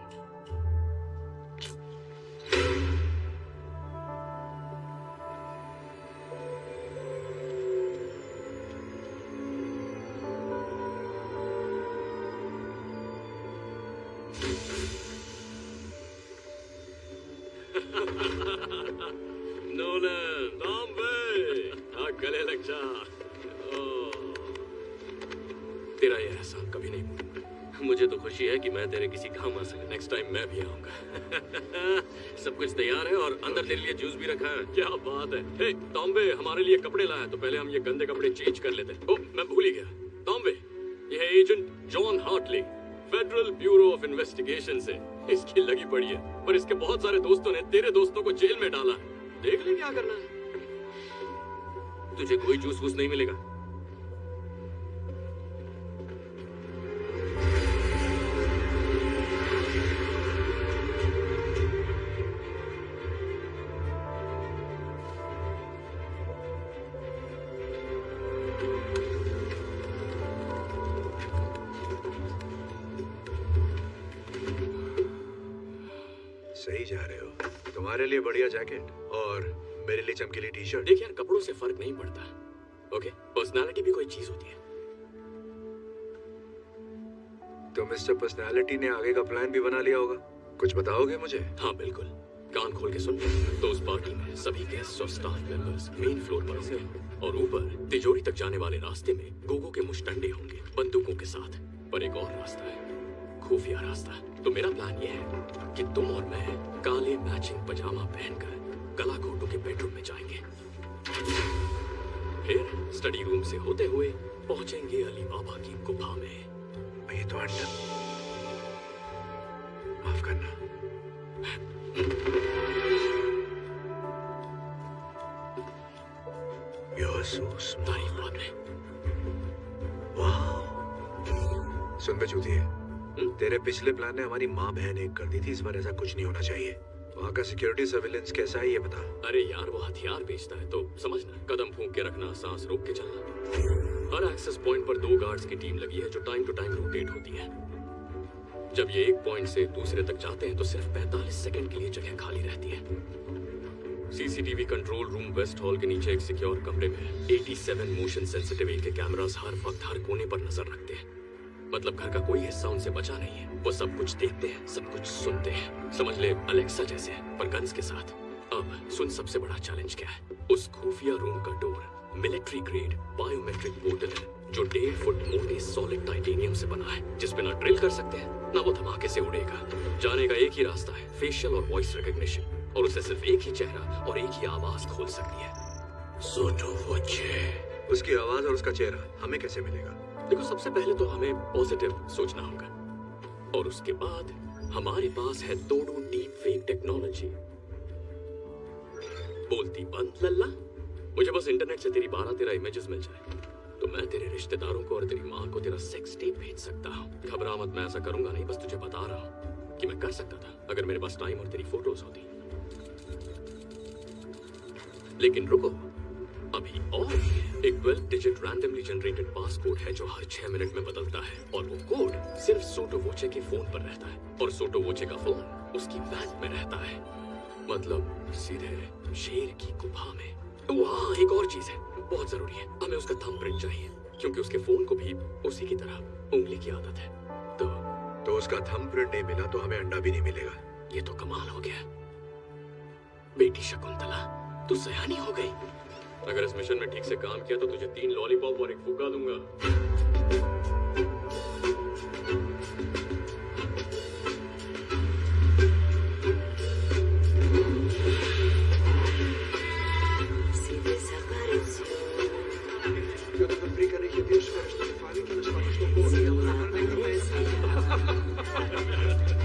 मैं तेरे किसी काम आ सका। नेक्स्ट टाइम मैं भी आऊँगा। सब कुछ तैयार है और अंदर तेरे लिए जूस भी रखा है। क्या बात है। हे टॉम्बे हमारे लिए कपड़े लाया तो पहले हम ये गंदे कपड़े चेंज कर लेते ओ मैं भूल ही गया। टॉम्बे है agent John Hartley Federal Bureau of Investigation से। इसकी लगी पड़ी है। पर इसके बहुत सारे दोस्तों ने तेरे दोस्तों को जेल में डाला है। देख ले क्या करना है। तुझे कोई जूस वूस नहीं मिलेगा। सही जा रहे हो। तुम्हारे लिए बढ़िया जैकेट और मेरे लिए चमकीली टी शर्ट देख यार कपड़ों से फ़र्क नहीं पड़ता। ओके पर्सनालिटी भी कोई चीज़ होती है। तो मिस्टर पर्सनालिटी ने आगे का प्लान भी बना लिया होगा। कुछ बताओगे मुझे? हाँ बिल्कुल। कान खोल के सुन। तो उस पार्टी में सभी गेस्ट और स्टाफ मेंबर्स मेन फ्लोर पर होंगे। और ऊपर तिजोरी तक जाने वाले रास्ते में गोगो के मुस्टंडे होंगे बंदूकों के साथ। पर एक और रास्ता है। खुफिया रास्ता। तो मेरा प्लान ये है कि तुम और मैं काले मैचिंग पजामा पहनकर कला घोटों के बेडरूम में जाएँगे। फिर स्टडी रूम से होते हुए पहुँचेंगे अली बाबा की गुफा में। ये तो माफ़ करना। You're so smart. सुन बे चूतिए। तेरे पिछले प्लान ने हमारी माँ बहन एक कर दी थी, इस बार ऐसा कुछ नहीं होना चाहिए। वहाँ का सिक्योरिटी सर्विलेंस कैसा है, ये बता। अरे यार, वो हथियार बेचता है तो समझना कदम फूंक के रखना, सांस रोक के चलना। हर एक्सेस पॉइंट पर दो गार्ड्स की टीम लगी है, जो टाइम टू टाइम रोटेट होती है। जब ये एक पॉइंट से दूसरे तक जाते हैं तो सिर्फ़ 45 सेकंड के लिए जगह खाली रहती है। CCTV control room West Hall के नीचे एक सिक्योर कमरे में 87 मोशन सेंसिटिव के कैमरास हर वक्त, हर कोने पर नज़र रखते हैं। मतलब घर का कोई हिस्सा उनसे बचा नहीं है। वो सब कुछ देखते हैं सब कुछ सुनते हैं। समझ ले अलेक्सा जैसे पर गन्स के साथ। अब सुन सबसे बड़ा चैलेंज क्या है? उस खुफिया रूम का door military grade biometric portal है जो डेढ़ फुट मोटे सॉलिड टाइटेनियम से बना है जिसपे ना ड्रिल कर सकते हैं ना वो धमाके से उड़ेगा। जाने का एक ही रास्ता है फेशियल और वॉइस रिकग्निशन और उसे सिर्फ़ एक ही चेहरा और एक ही आवाज़ खोल सकती है। सोटो वोचे उसकी आवाज़ और उसका चेहरा हमें कैसे मिलेगा? देखो, सबसे पहले तो हमें पॉजिटिव सोचना होगा। और उसके बाद हमारे पास है तोड़ो डीप फेक टेक्नोलॉजी बोलती, बंद, लल्ला। मुझे बस इंटरनेट से तेरी बारह तेरह इमेजेस मिल जाए तो मैं तेरे रिश्तेदारों को और तेरी माँ को तेरा सेक्स टेप भेज सकता हूँ। घबरा मत, मैं ऐसा करूँगा नहीं, बस तुझे बता रहा हूँ कि मैं कर सकता था, अगर मेरे पास टाइम और तेरी फ़ोटोज़ होती। लेकिन रुको अभी और एक 12 डिजिट रैंडमली जनरेटेड पासकोड है जो हर छह मिनट में बदलता है और वो कोड सिर्फ़ सोटो वोचे के फ़ोन पर रहता है और सोटो वोचे का फ़ोन उसकी वैन में रहता है। मतलब सीधे शेर की गुफा में। वहाँ एक और चीज़ है बहुत ज़रूरी है। हमें उसका थंब प्रिंट चाहिए क्योंकि उसके फ़ोन को भी उसी की तरह उंगली की आदत है। तो तो उसका थंब प्रिंट नहीं मिला तो हमें अंडा भी नहीं मिलेगा। ये तो कमाल हो गया। बेटी शकुंतला तू सयानी हो गई? अगर इस मिशन में ठीक से काम किया तो तुझे तीन लॉलीपॉप और एक फुका दूँगा।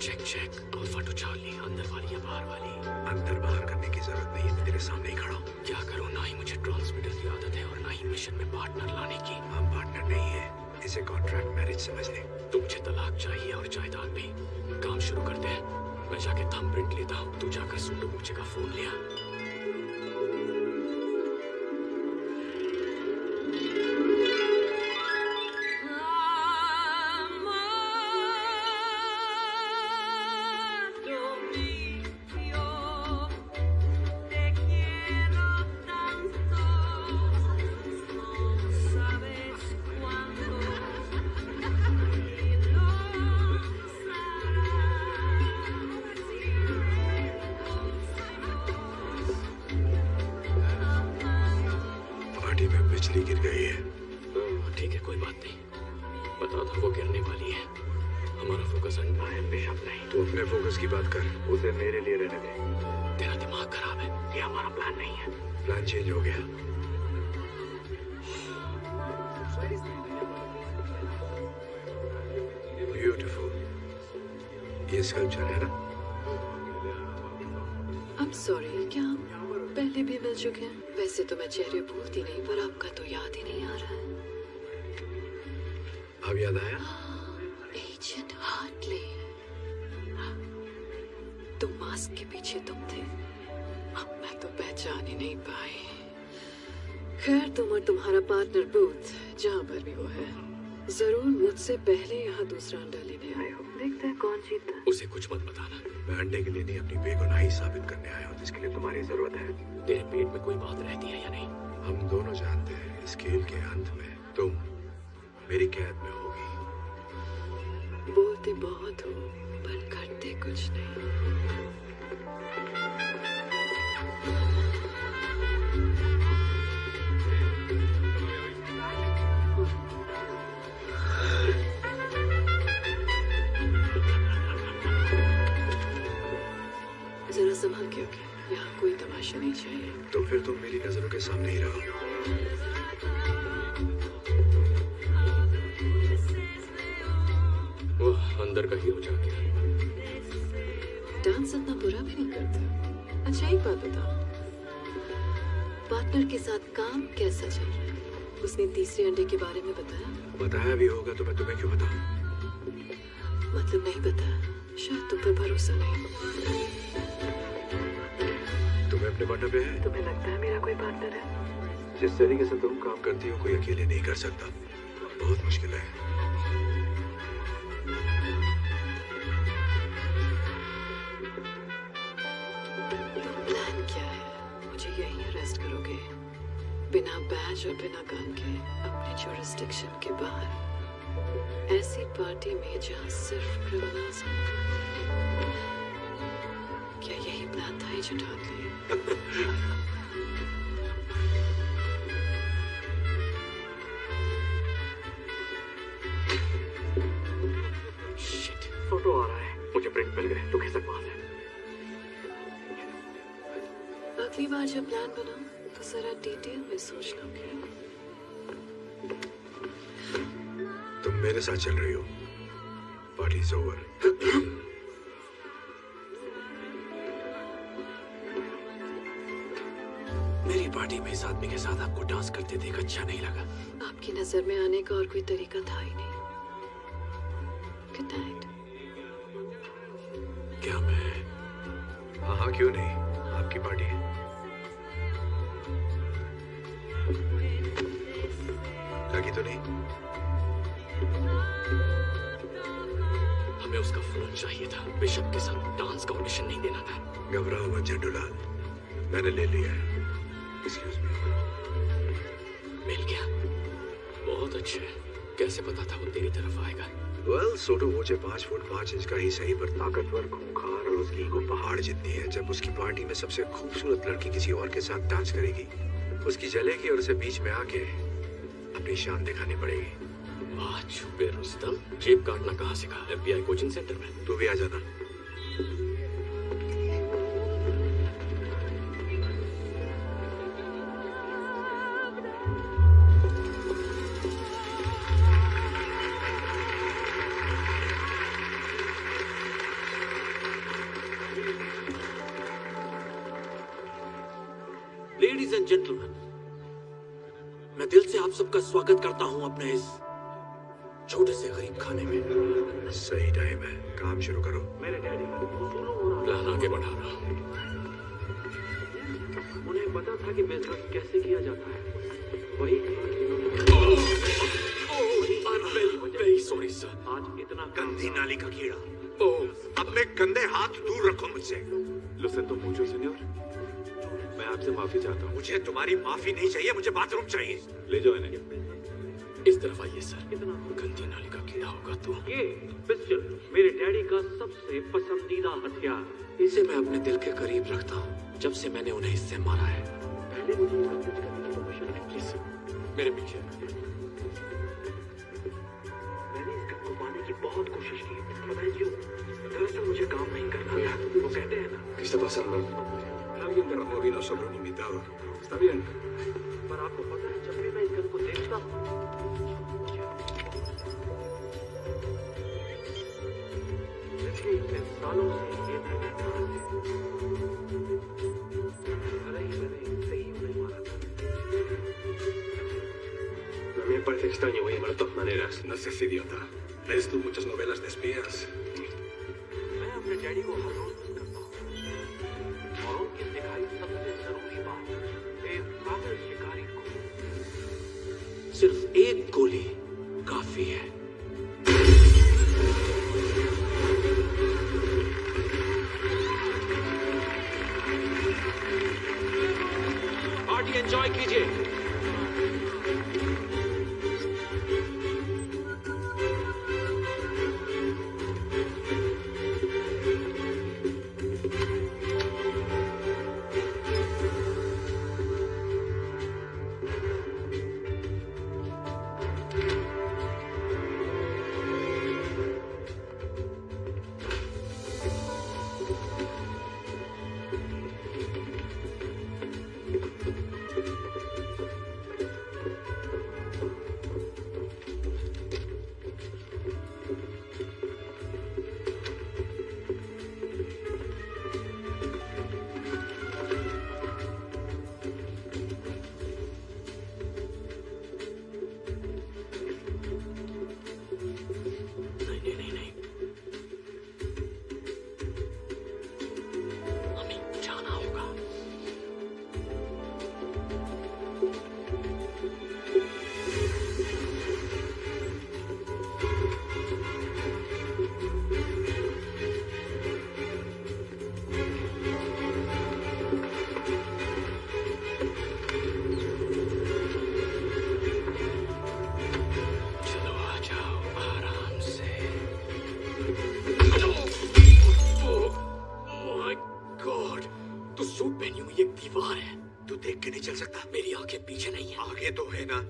Check check alpha two Charlie अंदर वाली या बाहर वाली। अंदर बाहर करने की ज़रूरत नहीं है। मैं तेरे सामने ही खड़ा हूँ। क्या करो? ना ही मुझे ट्रांसमीटर की आदत है और ना ही मिशन में पार्टनर लाने की। हम पार्टनर नहीं है। इसे कॉन्ट्रैक्ट मैरिज समझ ले। तो मुझे तलाक चाहिए और जायदाद भी। काम शुरू करते हैं। मैं जाके थंब प्रिंट लेता हूँ। तू जाकर सुनो मुझे का फ़ोन लिया जिस तरीके से तुम काम करती हो कोई अकेले नहीं कर सकता। बहुत मुश्किल है। प्लान क्या है? मुझे यहीं अरेस्ट करोगे? बिना बैच और बिना गन के अपने जुरिस्डिक्शन के बाहर। ऐसी पार्टी में जहाँ सिर्फ़ क्रिमिनल्स हैं। क्या यही प्लान था एजेंट हार्टली शिट डिटेल में सोच लोगे तुम मेरे साथ चल रही हो। पार्टी इज़ ओवर मेरी पार्टी में इस आदमी के साथ आपको डांस करते देख अच्छा नहीं लगा। आपकी नज़र में आने का और कोई तरीका था ही नहीं। गुड नाइट क्या मैं हाँ हाँ क्यों नहीं? बिशप के साथ डांस का ऑडिशन नहीं देना था। घबराओ मत झंडूलाल। मैंने ले लिया है। एक्सक्यूज मी मिल गया। बहुत अच्छे कैसे पता था वो तेरी तरफ़ आएगा? वेल सोटो मुझे पाँच फुट पाँच इंच का ही सही पर ताकतवर खूंखार और उसकी ईगो पहाड़ जितनी है जब उसकी पार्टी में सबसे खूबसूरत लड़की किसी और के साथ डांस करेगी उसकी जलेगी और उसे बीच में आके अपनी शान दिखानी पड़ेगी। वाह बेरोजगार। जेब काटना कहाँ सीखा एफबीआई कोचिंग सेंटर में। तू भी आ जाना माफ़ी चाहता हूँ। मुझे तुम्हारी माफ़ी नहीं चाहिए मुझे बाथरूम चाहिए। ले जाओ इन्हें। इस तरफ़ आइए सर। गंदी नाली का कीड़ा होगा तो। ये पिस्टल मेरे डैडी का सबसे पसंदीदा हथियार। इसे मैं अपने दिल के करीब रखता हूँ जब से मैंने उन्हें इससे मारा है। पहले मुझे प्लीज़ मेरे पीछे मैंने इस गन को पाने की बहुत कोशिश की पता है क्यों दरअसल मुझे काम नहीं करना था। वो कहते हैं ना ¿Qué está pasando? alguien de vino sobre un invitado. Está bien. A mí me parece extraño, voy a llamar de todas maneras. No seas idiota. ¿Ves tú muchas novelas de espías? सिर्फ़ एक गोली काफ़ी है। पार्टी एंजॉय कीजिए।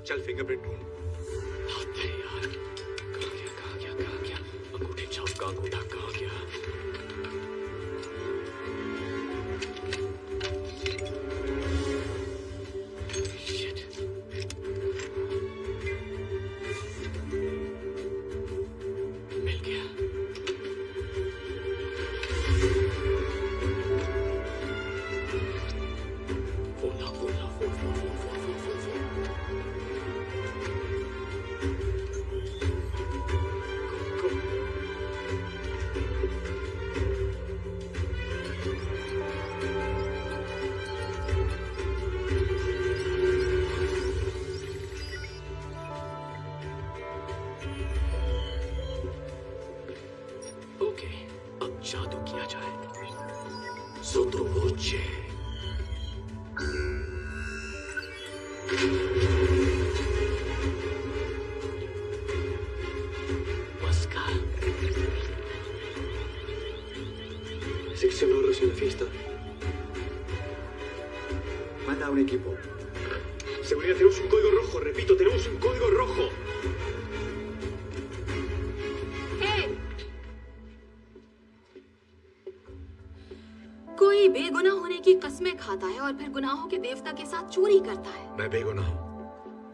चल फिंगरप्रिंट की कस्में खाता है और फिर गुनाहों के देवता के साथ चोरी करता है। मैं बेगुनाह हूँ।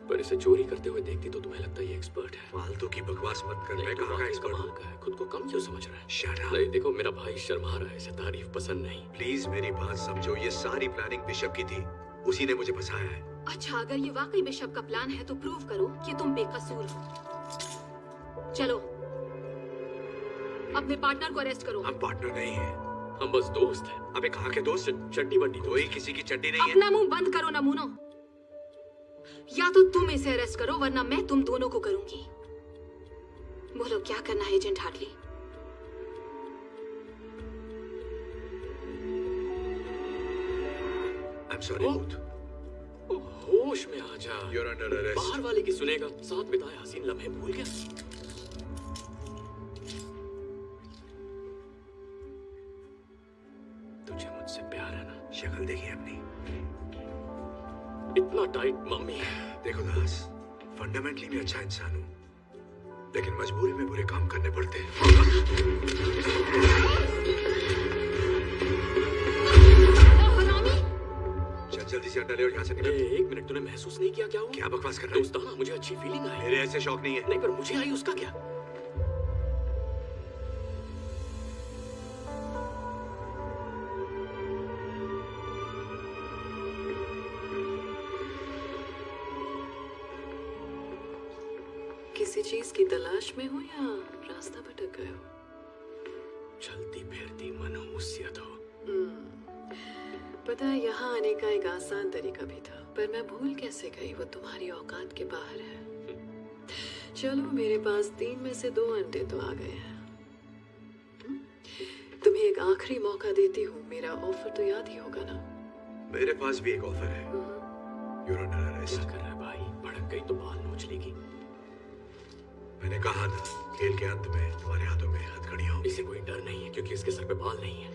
पर इसे चोरी करते हुए देखती तो तुम्हें लगता है ये एक्सपर्ट है। फालतू की बकवास मत कर मैं कहाँ का एक्सपर्ट का है? खुद को कम क्यों समझ रहा है। Shut up. नहीं देखो मेरा भाई शर्मा रहा है इसे तारीफ़ पसंद नहीं। प्लीज़ मेरी बात समझो ये सारी प्लानिंग बिशप की थी। उसी ने मुझे फंसाया है। अच्छा अगर ये वाकई बिशप का प्लान है तो प्रूव करो कि तुम बेकसूर हो। चलो अपने पार्टनर को अरेस्ट करो। हम पार्टनर नहीं है। हम बस दोस्त हैं। अबे कहाँ के दोस्त चट्टी बट्टी कोई किसी की चड्डी नहीं है। अपना मुँह बंद करो नमूनो या तो तुम इसे अरेस्ट करो वरना मैं तुम दोनों को करूँगी। बोलो क्या करना है एजेंट हार्टली? I'm sorry. होश में आ जा। You're under arrest. बाहर वाले की सुनेगा साथ बिताए हसीन लम्हे भूल गया। तुझे मुझसे प्यार है ना। शक्ल देखी अपनी। इतना टाइट मम्मी देखो दास फंडामेंटली मैं अच्छा इंसान हूँ लेकिन मजबूरी में बुरे काम करने पड़ते हैं। चल जल्दी से अंडा ले और यहाँ से निकल। एक मिनट तूने महसूस नहीं किया क्या हुआ? क्या बकवास कर रहा है? मुझे अच्छी फीलिंग आई। मेरे ऐसे शौक नहीं है। नहीं पर मुझे आई उसका क्या? किसी चीज़ की तलाश में हो या रास्ता भटक गए हो? चलती फिरती मनहूसियत हो। हम्म, पता है यहाँ आने का एक आसान तरीका भी था पर मैं भूल कैसे गई वो तुम्हारी औकात के बाहर है। चलो मेरे पास तीन में से दो अंडे तो आ गए हैं। हम्म, तुम्हें एक आखिरी मौका देती हूँ मेरा ऑफ़र तो याद ही होगा ना? मेरे पास भी एक ऑफ़र है। arrest. क्या कर रहा है भाई? भड़क गई तो बाल नोच लेगी मैंने कहा था खेल के अंत में तुम्हारे हाथों में हथकड़ियाँ होंगी। इसे कोई डर नहीं है क्योंकि इसके सर पे बाल नहीं है।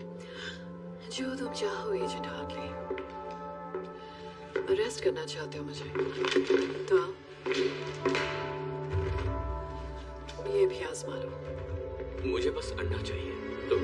जो तुम चाहो एजेंट हार्टली अरेस्ट करना चाहते हो मुझे। तो ये भी आजमा लो। मुझे बस अंडा चाहिए। तो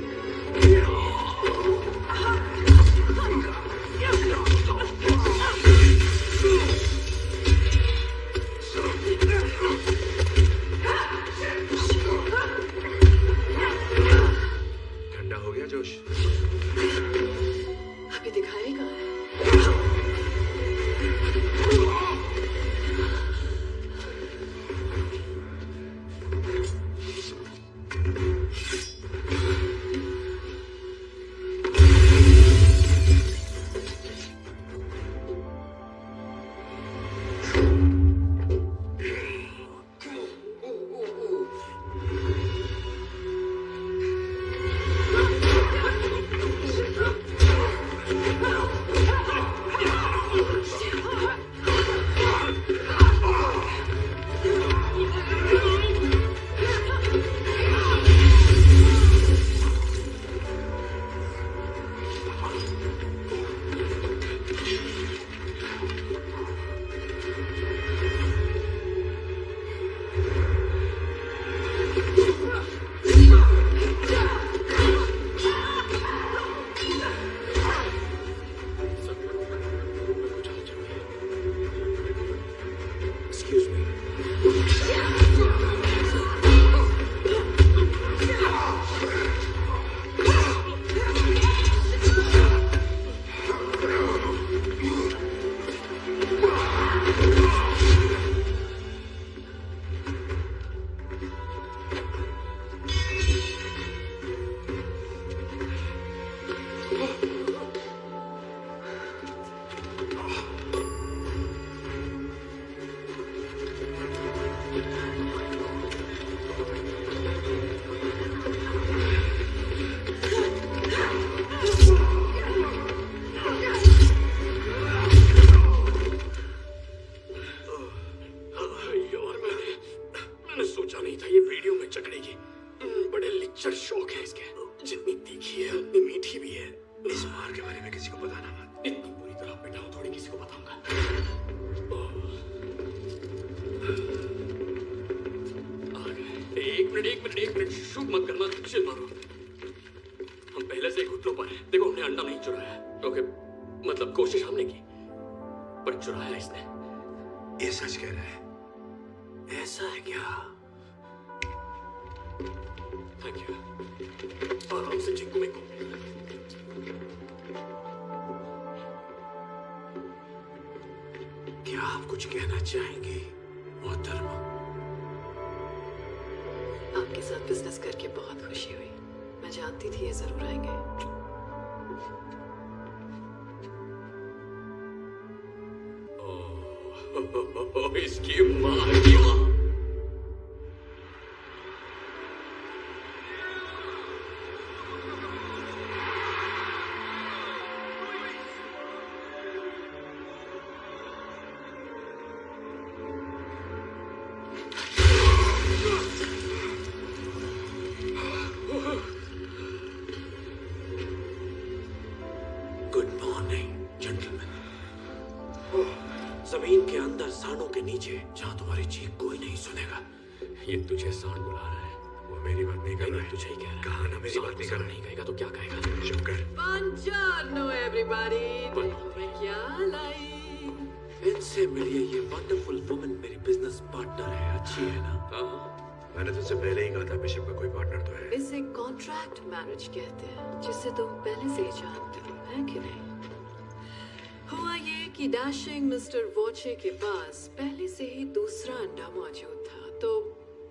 हम पहले से ही घुटनों पर हैं। देखो हमने अंडा नहीं चुराया। ओके मतलब कोशिश हमने की पर चुराया इसने। ये सच कह रहा है। ऐसा है क्या? थैंक यू आराम से चिंकू मिंकू क्या आप कुछ कहना चाहेंगे मोहतरमा? आपके साथ बिज़नेस करके बहुत खुशी हुई। मैं जानती थी ये ज़रूर आएँगे। इसकी माँ। डैशिंग मिस्टर वोचे के पास पहले से ही दूसरा अंडा मौजूद था तो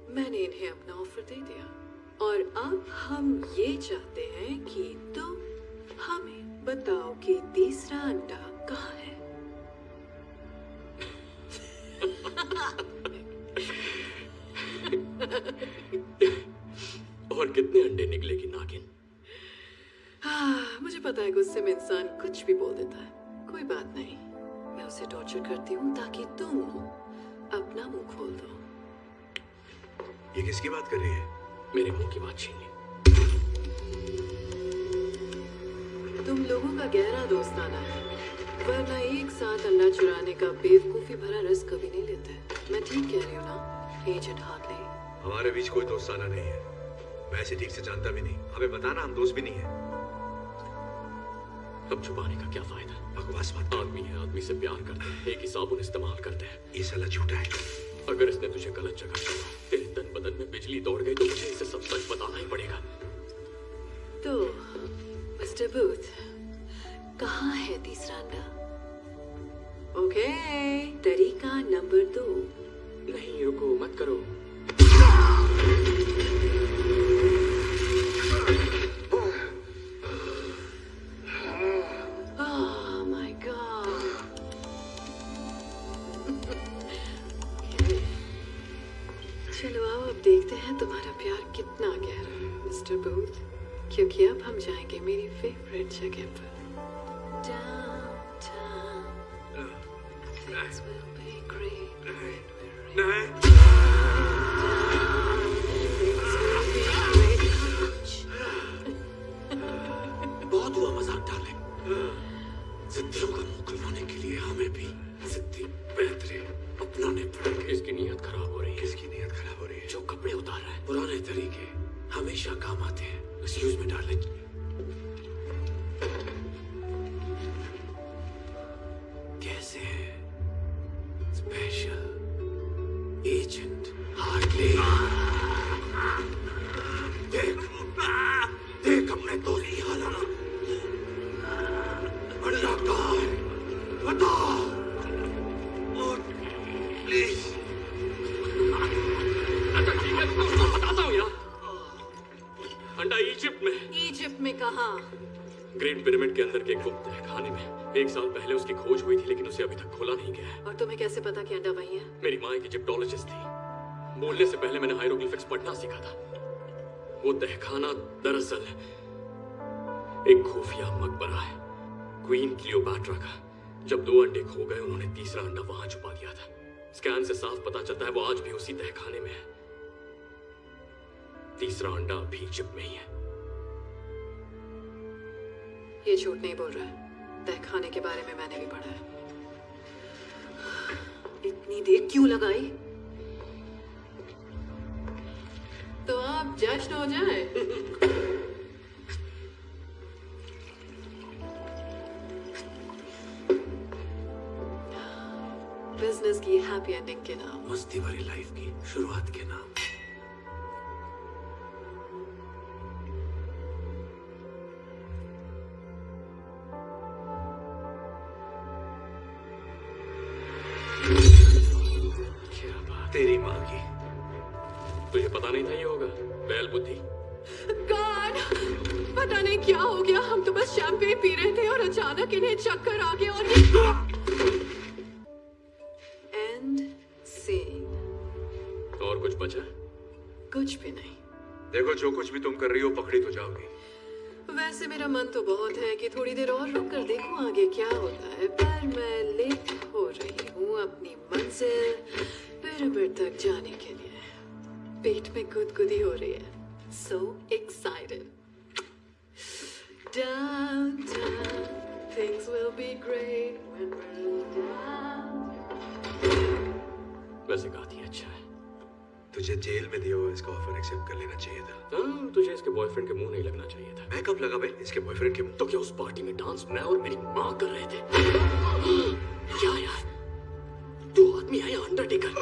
मैंने इन्हें अपना ऑफ़र दे दिया। और अब हम ये चाहते हैं कि तुम हमें बताओ कि तीसरा अंडा कहाँ है। और कितने अंडे निकलेगी नागिन? हाँ, मुझे पता है गुस्से में इंसान कुछ भी बोल देता है। कोई बात नहीं। मैं उसे टॉर्चर करती हूँ ताकि तुम अपना मुँह खोल दो। ये किसकी बात कर रही है? मेरे मुँह की बात छीन ली। तुम लोगों का गहरा दोस्ताना है वरना एक साथ अंडा चुराने का बेवकूफ़ी भरा रस कभी नहीं लेते। मैं ठीक कह रही हूँ ना? एजेंट हार्टली हमारे बीच कोई दोस्ताना नहीं है। मैं इसे ठीक से जानता भी नहीं। हमें बताना हम दोस्त भी नहीं है। अब छुपाने का क्या फ़ायदा? बकवास मत आदमी है आदमी से प्यार करते हैं एक ही साबुन इस्तेमाल करते हैं। ये साला झूठा है। अगर इसने तुझे गलत जगह छोड़ा तेरे तन बदन में बिजली दौड़ गई तो मुझे इसे सब सच बताना ही पड़ेगा। तो मिस्टर बूथ कहाँ है तीसरा अंडा? ओके तरीका नंबर दो। नहीं रुको मत करो। अब देखते हैं तुम्हारा प्यार कितना गहरा है, मिस्टर बूथ। क्योंकि अब हम जाएँगे मेरी फेवरेट जगह पर। बहुत हुआ मज़ाक डाले जिद्दियों उतार रहा है। पुराने तरीके हमेशा काम आते हैं। एक्सक्यूज में डार्लिंग गया है। और तुम्हें कैसे पता कि अंडा वही है? मेरी माँ एक इजिप्टोलॉजिस्ट थी। बोलने से पहले मैंने हायरोग्लिफिक्स पढ़ना सीखा था। वो तहखाना दरअसल एक खुफिया मकबरा है क्वीन क्लियोपैट्रा का। जब दो अंडे खो गए उन्होंने तीसरा अंडा वहाँ छुपा दिया था। स्कैन से साफ़ पता चलता है वो आज भी उसी तहखाने में है। तीसरा अंडा अभी इजिप्ट में ही है। ये झूठ नहीं बोल रहा है। तहखाने के बारे में मैंने भी पढ़ा है। इतनी देर क्यों लगाई? तो आप जश्न हो जाए। बिज़नेस की हैप्पी एंडिंग के नाम। मस्ती भरी लाइफ की शुरुआत के नाम। तेरी माँ की। तुझे पता नहीं था ये होगा। बैल बुद्धि। गॉड पता नहीं क्या हो गया। हम तो बस शैंपेन पी रहे थे और अचानक इन्हें चक्कर आ गया और ये एंड सीन और कुछ बचा? कुछ भी नहीं। देखो जो कुछ भी तुम कर रही हो पकड़ी तो जाओगी। वैसे मेरा मन तो बहुत है कि थोड़ी देर और रुक कर देखूँ आगे क्या होता है पर मैं लेट हो रही हूँ अपनी मंजिल। पिरामिड तक जाने के लिए। पेट में गुदगुदी हो रही है। So excited Downtown, things will be great when we're down. वैसे गाती अच्छा है। तुझे जेल में दिया हुआ इसका ऑफ़र एक्सेप्ट कर लेना चाहिए था। हाँ, तुझे इसके बॉयफ्रेंड के मुँह नहीं लगना चाहिए था। मैं कब लगा भाई? इसके बॉयफ्रेंड के मुँह। तो क्या उस पार्टी में डांस मैं और मेरी माँ कर रहे थे? क्या यार। तू आदमी है अंडरटेकर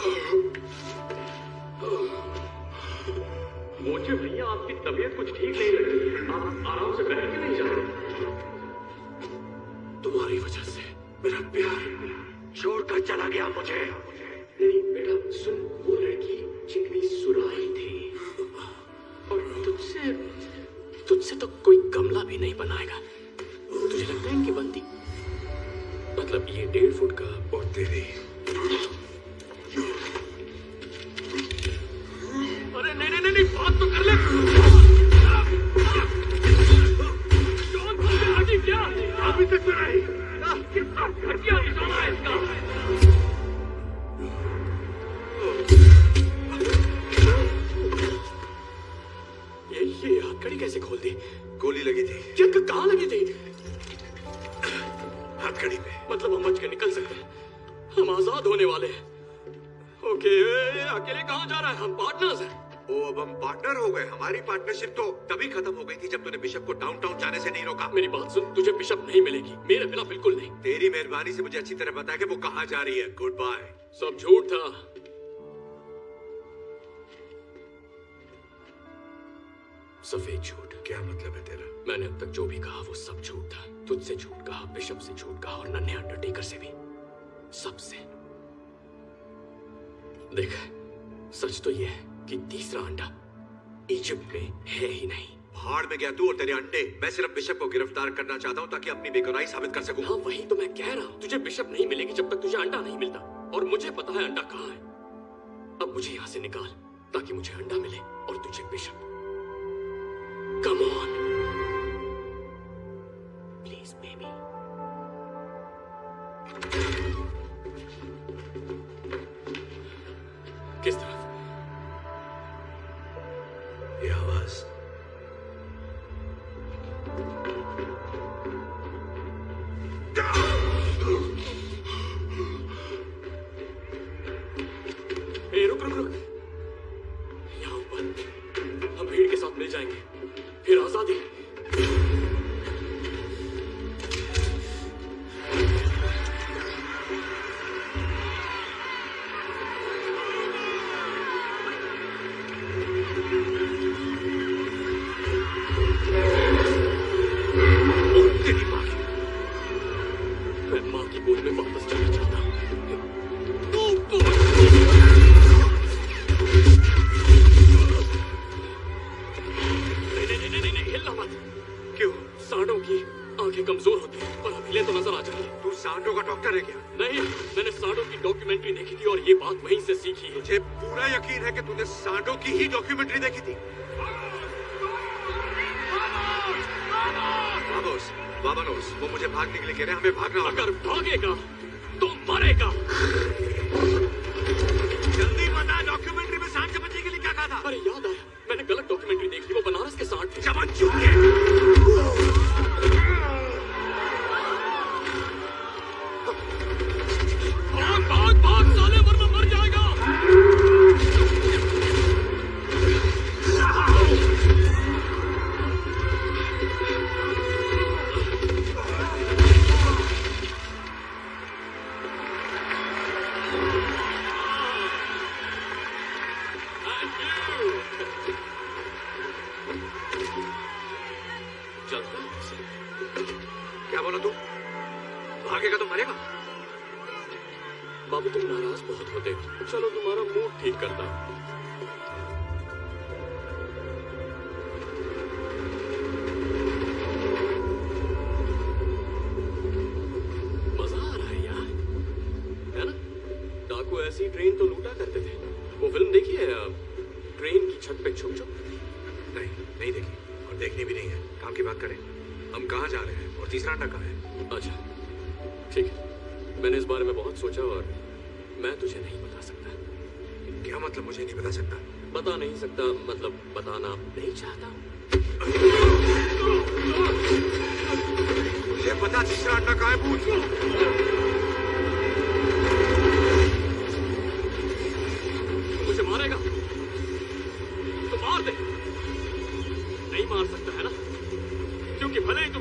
मुझे भैया आपकी तबीयत कुछ ठीक नहीं लग रही। है आप आराम से बैठ के नहीं जा रहे। तुम्हारी वजह से मेरा प्यार छोड़कर चला गया मुझे। नहीं बेटा सुन वो लड़की चिकनी सुराही तुझसे तो कोई गमला भी नहीं बनाएगा। तुझे लगता है इनकी बनती मतलब ये डेढ़ फुट का और तेरी अरे नहीं नहीं नहीं नहीं, बात तो कर ले। कौन सा ये आदमी क्या? अभी तक तो नहीं। कितना घटिया निशाना है इसका। ये ये हथकड़ी कैसे खोल दी? गोली लगी थी। क्या कहाँ लगी थी? हथकड़ी पे। मतलब हम बच के निकल सकते हैं। हम आज़ाद होने वाले हैं। ओके अकेले कहाँ जा रहा है? हम पार्टनर्स हैं। ओ अब हम पार्टनर हो गए। हमारी पार्टनरशिप तो तभी खत्म हो गई थी जब तूने बिशप को डाउनटाउन जाने से नहीं रोका। मेरी बात सुन तुझे बिशप नहीं मिलेगी। मेरे बिना बिल्कुल नहीं। तेरी मेहरबानी से मुझे अच्छी तरह पता कि वो कहाँ जा रही है। गुड बाय सब झूठ था। सफ़ेद झूठ। क्या मतलब है तेरा? मैंने अब तक जो भी कहा वो सब झूठ था। तुझसे झूठ कहा बिशप से झूठ कहा और नन्हे अंडरटेकर से भी। सबसे। देख सच तो ये है कि तीसरा अंडा इजिप्ट में है ही नहीं। भाड़ में गया तू और तेरे अंडे। मैं सिर्फ़ बिशप को गिरफ़्तार करना चाहता हूँ ताकि अपनी बेगुनाही साबित कर सकूँ। हाँ वही तो मैं कह रहा हूँ। तुझे बिशप नहीं मिलेगी जब तक तुझे अंडा नहीं मिलता। और मुझे पता है अंडा कहाँ है। अब मुझे यहाँ से निकाल ताकि मुझे अंडा मिले और तुझे बिशप। कम ऑन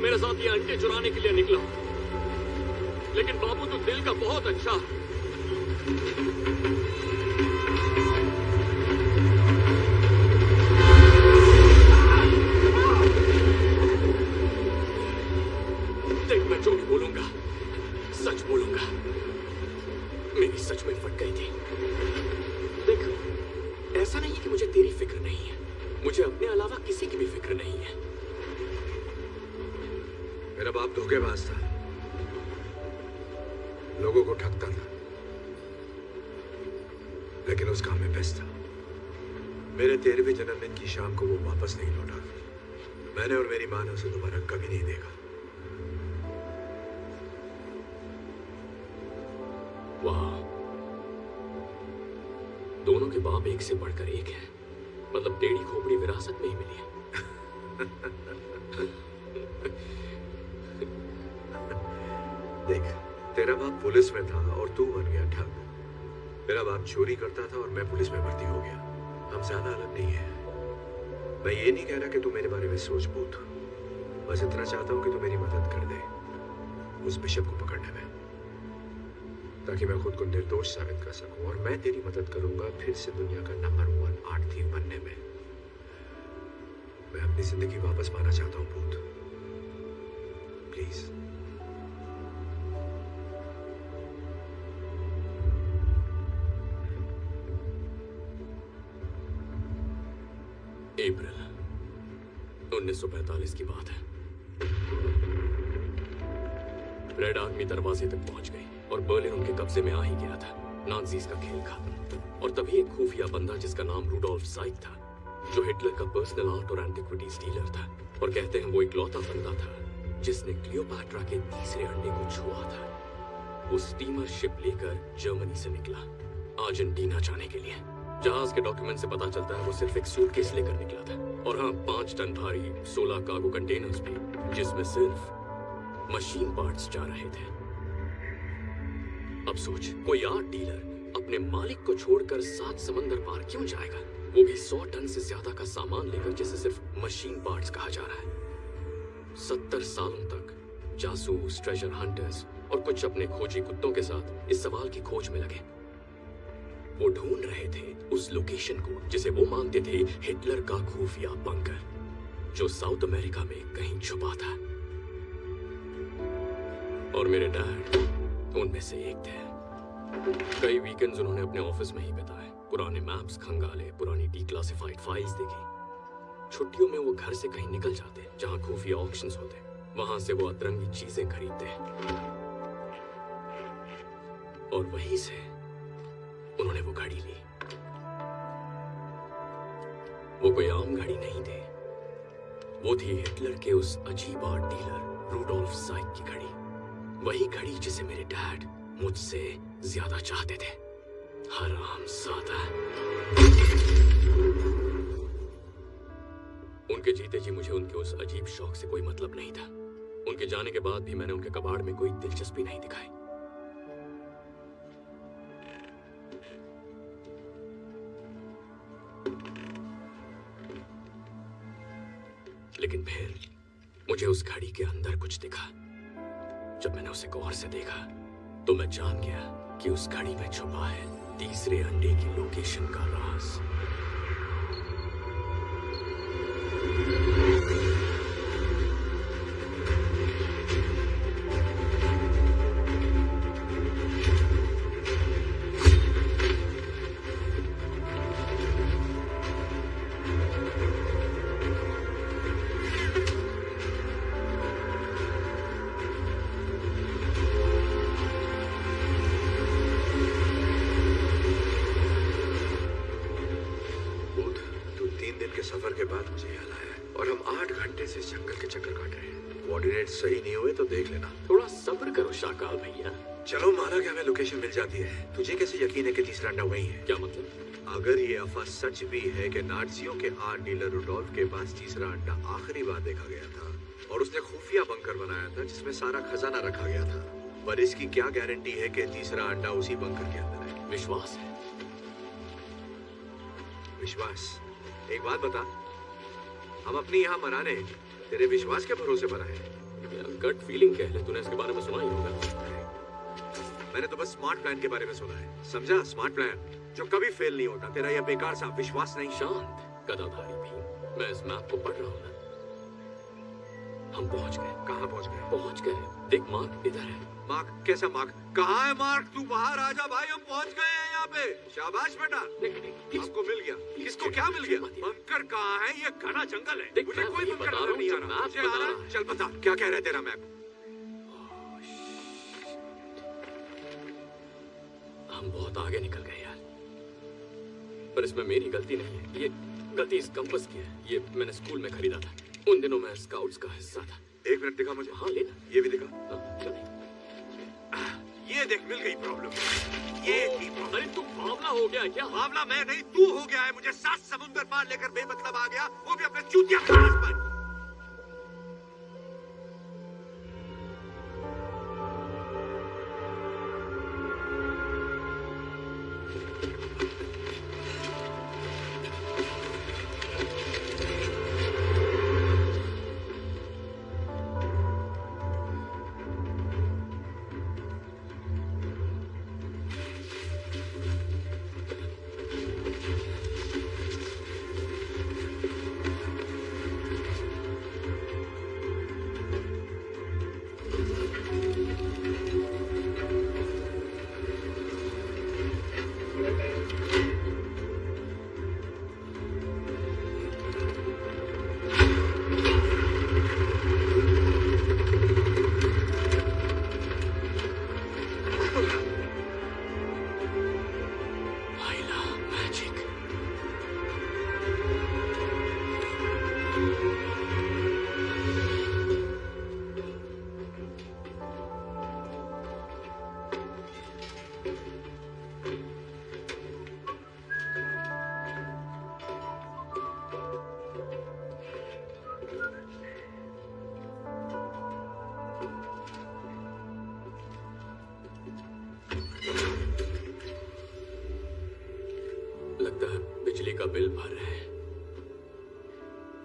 मेरे साथ ये अंडे चुराने के लिए निकला लेकिन बाबू तू दिल का बहुत अच्छा है। उसे दोबारा कभी नहीं वाह दोनों के बाप एक से बढ़कर एक हैं मतलब टेढ़ी खोपड़ी विरासत में ही मिली है देख, तेरा बाप पुलिस में था और तू बन गया ठग। मेरा बाप चोरी करता था और मैं पुलिस में भर्ती हो गया। हम ज़्यादा अलग नहीं है। मैं ये नहीं कह रहा कि तू मेरे बारे में सोच बूत बस इतना चाहता हूँ कि तू मेरी मदद कर दे। उस बिशप को पकड़ने में। ताकि मैं खुद को निर्दोष साबित कर सकूँ और मैं तेरी मदद करूँगा फिर से दुनिया का नंबर वन आर्ट बनने में। मैं अपनी ज़िंदगी वापस पाना चाहता हूँ भूत प्लीज़। अप्रैल 1945 की बात है। रेड दरवाजे तक पहुँच गई और बर्लिन उनके कब्जे में आ ही गया था। नाजीज का खेल खत्म। और तभी एक खुफिया बंदा जिसका नाम रूडोल्फ साइक था, जो हिटलर का पर्सनल आर्ट और एंटिक्विटीज डीलर था और कहते हैं वो एक लौता बंदा था, जिसने क्लियोपैट्रा के तीसरे अंडे को छुआ था। वो स्टीमर शिप लेकर जर्मनी से निकला, अर्जेंटीना जाने के लिए। जहाज़ के डॉक्यूमेंट से पता चलता है वो सिर्फ़ एक सूटकेस लेकर निकला था। और हाँ पाँच टन भारी सोलह कार्गो कंटेनर्स भी, जिसमें सिर्फ़ मशीन पार्ट्स जा रहे थे। अब सोच, कोई आर्ट डीलर अपने मालिक को छोड़कर सात समंदर पार क्यों जाएगा? वो भी सौ टन से ज़्यादा का सामान लेकर, जिसे सिर्फ़ मशीन पार्ट्स कहा जा रहा है। सत्तर सालों तक जासूस ट्रेजर हंटर्स और कुछ अपने खोजी कुत्तों के साथ इस सवाल की खोज में लगे। वो ढूंढ रहे थे उस लोकेशन को, जिसे वो मानते थे हिटलर का खुफिया बंकर जो साउथ अमेरिका में कहीं छुपा था। और मेरे डैड उनमें से एक थे। कई वीकेंड्स उन्होंने अपने ऑफ़िस में ही बिताए। पुराने मैप्स खंगाले, पुरानी डिक्लासिफाइड फाइल्स देखी। छुट्टियों में वो घर से कहीं निकल जाते, जहाँ खुफिया ऑक्शंस होते। वहाँ से वो अतरंगी चीज़ें खरीदते। और वहीं से उन्होंने वो घड़ी ली। वो कोई आम घड़ी नहीं थी। वो थी हिटलर के उस अजीब आर्ट डीलर रूडोल्फ साइक की घड़ी। वही घड़ी जिसे मेरे डैड मुझसे ज़्यादा चाहते थे। हराम सादा। उनके जीते जी मुझे उनके उस अजीब शौक से कोई मतलब नहीं था। उनके जाने के बाद भी मैंने उनके कबाड़ में कोई दिलचस्पी नहीं दिखाई। लेकिन फिर मुझे उस घड़ी के अंदर कुछ दिखा। जब मैंने उसे गौर से देखा तो मैं जान गया कि उस घड़ी में छुपा है तीसरे अंडे की लोकेशन का राज। अंडा वही है क्या मतलब? अगर ये अफवाह सच भी है कि नाटसियों के आर्ट डीलर रुडोल्फ के पास तीसरा अंडा आखिरी बार देखा गया था और उसने खुफिया बंकर बनाया था जिसमें सारा खजाना रखा गया था पर इसकी क्या गारंटी है कि तीसरा अंडा उसी बंकर के अंदर है? विश्वास। है विश्वास। एक बात बता हम अपनी यहाँ मनाने तेरे विश्वास के भरोसे पर आए गट फीलिंग कह ले तूने इसके बारे में सुना ही होगा। मैंने तो बस स्मार्ट प्लान के बारे में सुना है। समझा? स्मार्ट प्लान जो कभी फेल नहीं होता। तेरा यह बेकार सा विश्वास नहीं। शांत गदाधारी भी मैं इस मैप को पढ़ रहा हूँ हम पहुँच गए। कहाँ पहुँच गए? पहुँच गए। देख मार्क इधर है। मार्क? कैसा मार्क? कहाँ है मार्क? तू बाहर आ जा भाई हम पहुँच गए हैं यहाँ पे। शाबाश बेटा। आपको मिल गया। किसको क्या मिल गया? बंकर कहाँ है? ये घना जंगल है। मुझे कोई बंकर नज़र नहीं आ रहा। मुझे आ रहा रहा चल बता क्या कह रहे तेरा मैप? हम बहुत आगे निकल गए यार। पर इसमें मेरी गलती नहीं है। ये गलती इस कंपस की है। ये मैंने स्कूल में खरीदा था। उन दिनों मैं स्काउट्स का हिस्सा था। एक मिनट दिखा मुझे। हाँ लेना ये भी दिखा। हाँ, चल। ये देख मिल गई प्रॉब्लम ये थी प्रॉब्लम अरे तू बावला हो गया क्या? मामला मैं नहीं तू हो गया है मुझे सात समुंदर पार लेकर बेमतलब आ गया। वो भी अपने चूतिया क्लास पर। बिल भर रहे हैं।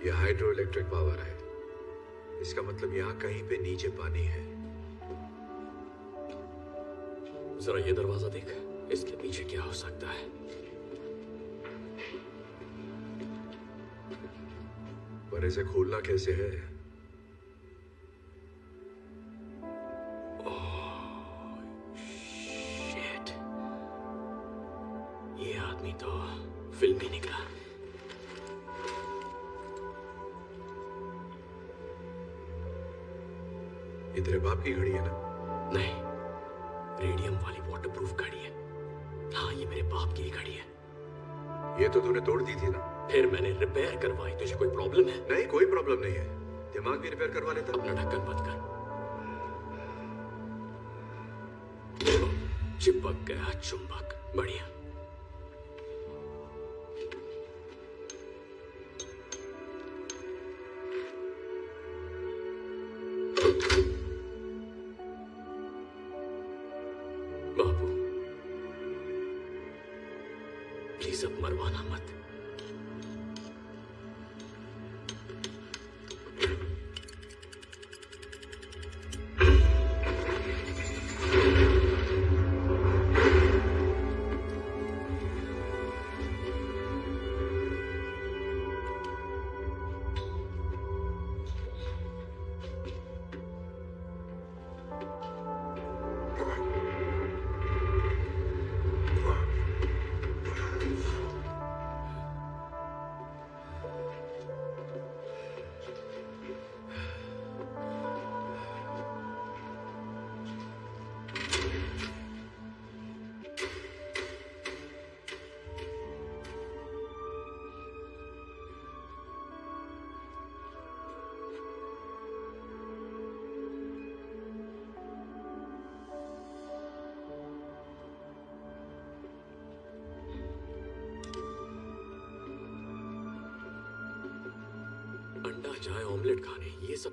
यह हाइड्रो इलेक्ट्रिक पावर है। इसका मतलब यहाँ कहीं पे नीचे पानी है। जरा ये दरवाज़ा देख। इसके पीछे क्या हो सकता है? पर इसे खोलना कैसे है? दिमाग भी रिपेयर करवा लेता? अपना ढक्कन बंद कर। चिपक गया चुंबक। बढ़िया।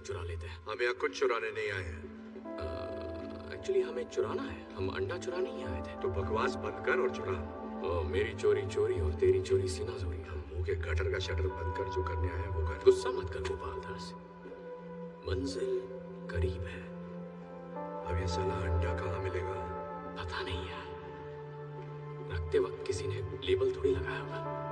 चुरा लेते हैं। हम यहाँ कुछ चुराने नहीं आए हैं। एक्चुअली हमें चुराना है। हम अंडा चुराने ही आए थे। तो बकवास बंद कर और चुरा। ओ, मेरी चोरी चोरी और तेरी चोरी सीना चोरी हम मुँह के गटर का शटर बंद कर जो करने आए वो कर। गुस्सा मत कर गोपाल दास। मंजिल करीब है। अब ये साला अंडा कहाँ मिलेगा? पता नहीं यार। रखते वक्त किसी ने लेबल थोड़ी लगाया होगा।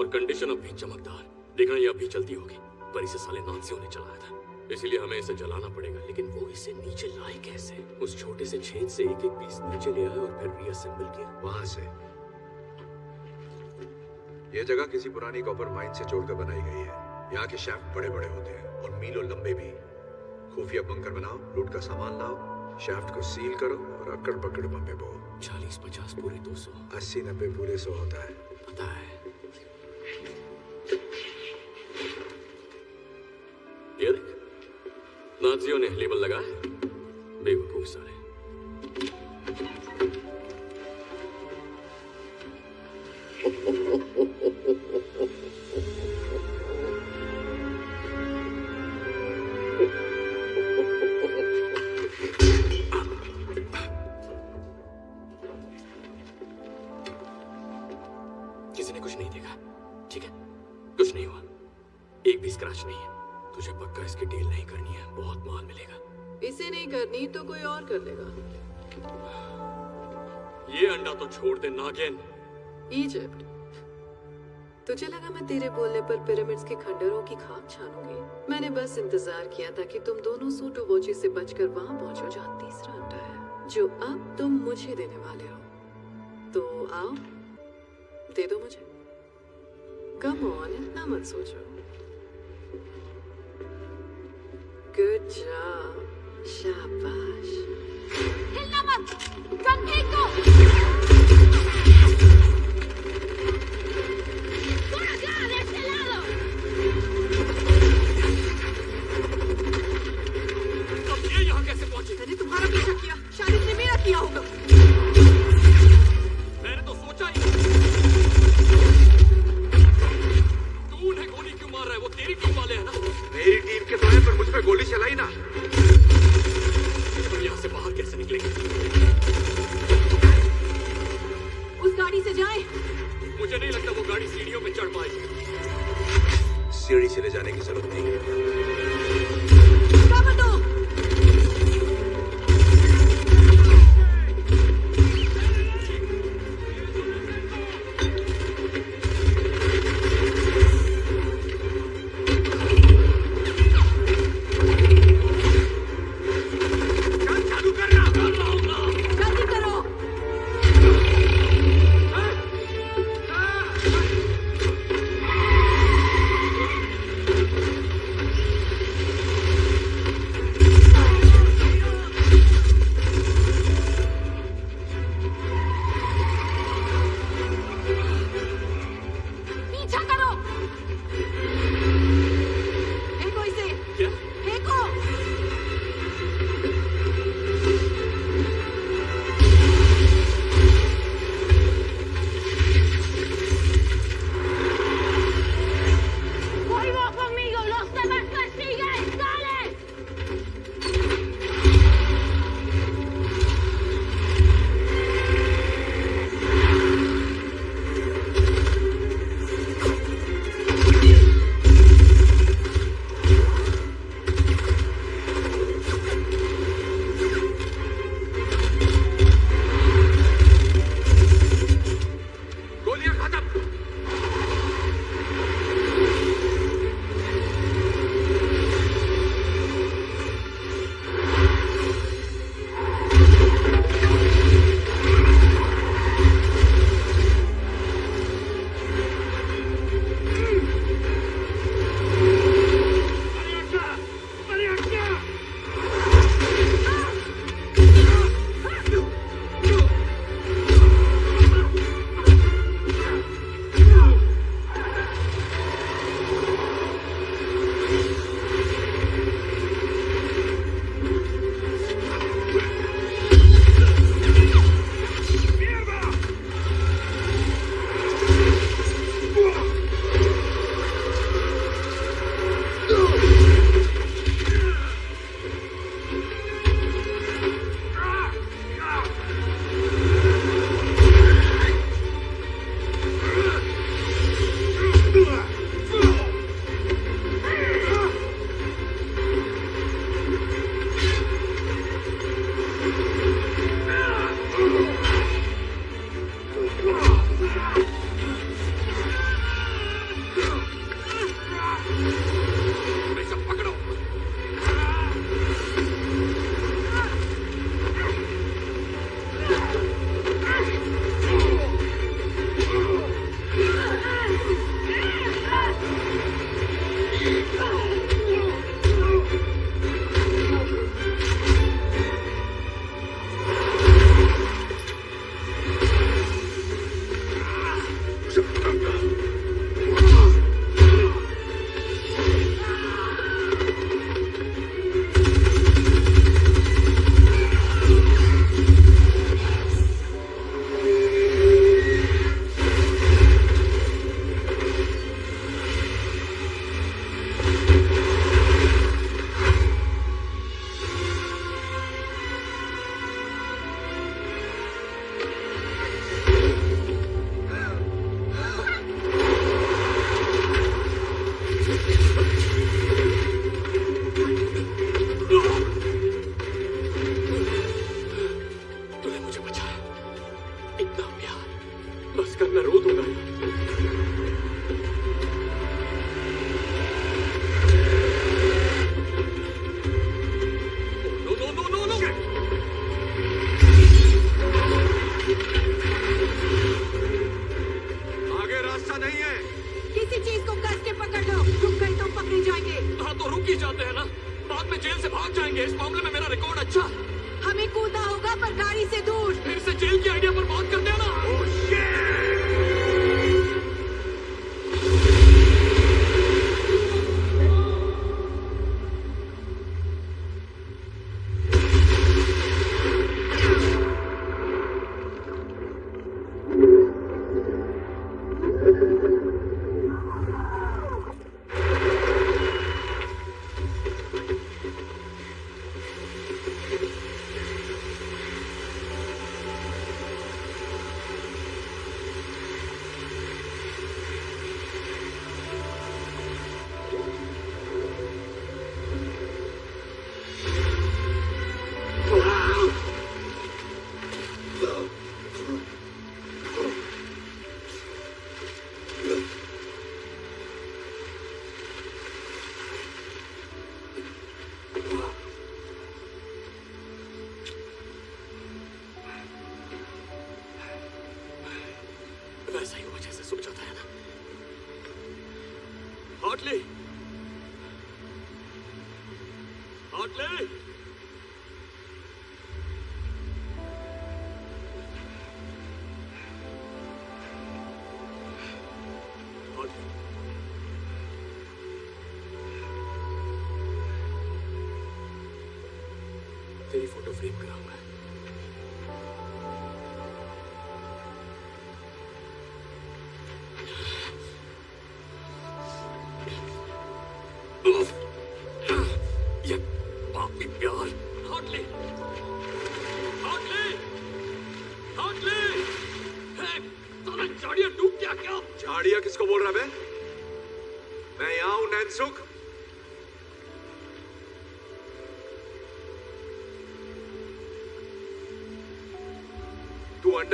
और कंडीशन अब भी चमकदार। देखना ये अभी चलती होगी पर इसे साले नाजियों ने चलाया था। इसीलिए हमें इसे जलाना पड़ेगा लेकिन वो इसे नीचे लाए कैसे? उस छोटे से छेद से एक एक पीस नीचे ले आए और फिर रीअसेंबल किया। वहाँ से। यह जगह किसी पुरानी कॉपर माइन से जोड़कर बनाई गई है। यहाँ के शैफ्ट बड़े बड़े होते हैं और मीलों लंबे भी। खुफिया बंकर बनाओ लूट का सामान लाओ शाफ्ट को सील करो और अकड़ पकड़ बम्बे बो चालीस पचास पूरे दो सौ। अस्सी नब्बे पूरे सौ होता है। पता है नाजियों ने लेबल लगाया है। बेवकूफ़ सारे। बोलने पर पिरामिड्स के खंडरों की खाक छानूँगी। मैंने बस इंतज़ार किया था कि तुम दोनों सूटो वोची से बचकर वहाँ पहुंचो, जहाँ तीसरा अंडा है, जो अब तुम मुझे देने वाले हो। तो आओ, दे दो मुझे। कम ऑन इतना मत सोचो। गुड जॉब शाबाश। हिलना मत गन फेंक दो किया होगा मैंने तो सोचा ही तू उन्हें गोली क्यों मार रहा है? वो तेरी टीम वाले हैं ना? मेरी टीम के तो है पर मुझ पे गोली चलाई ना। हम यहाँ से बाहर कैसे निकलेंगे? उस गाड़ी से जाए। मुझे नहीं लगता वो गाड़ी सीढ़ियों पे चढ़ पाएगी। सीढ़ी से ले जाने की ज़रूरत नहीं है।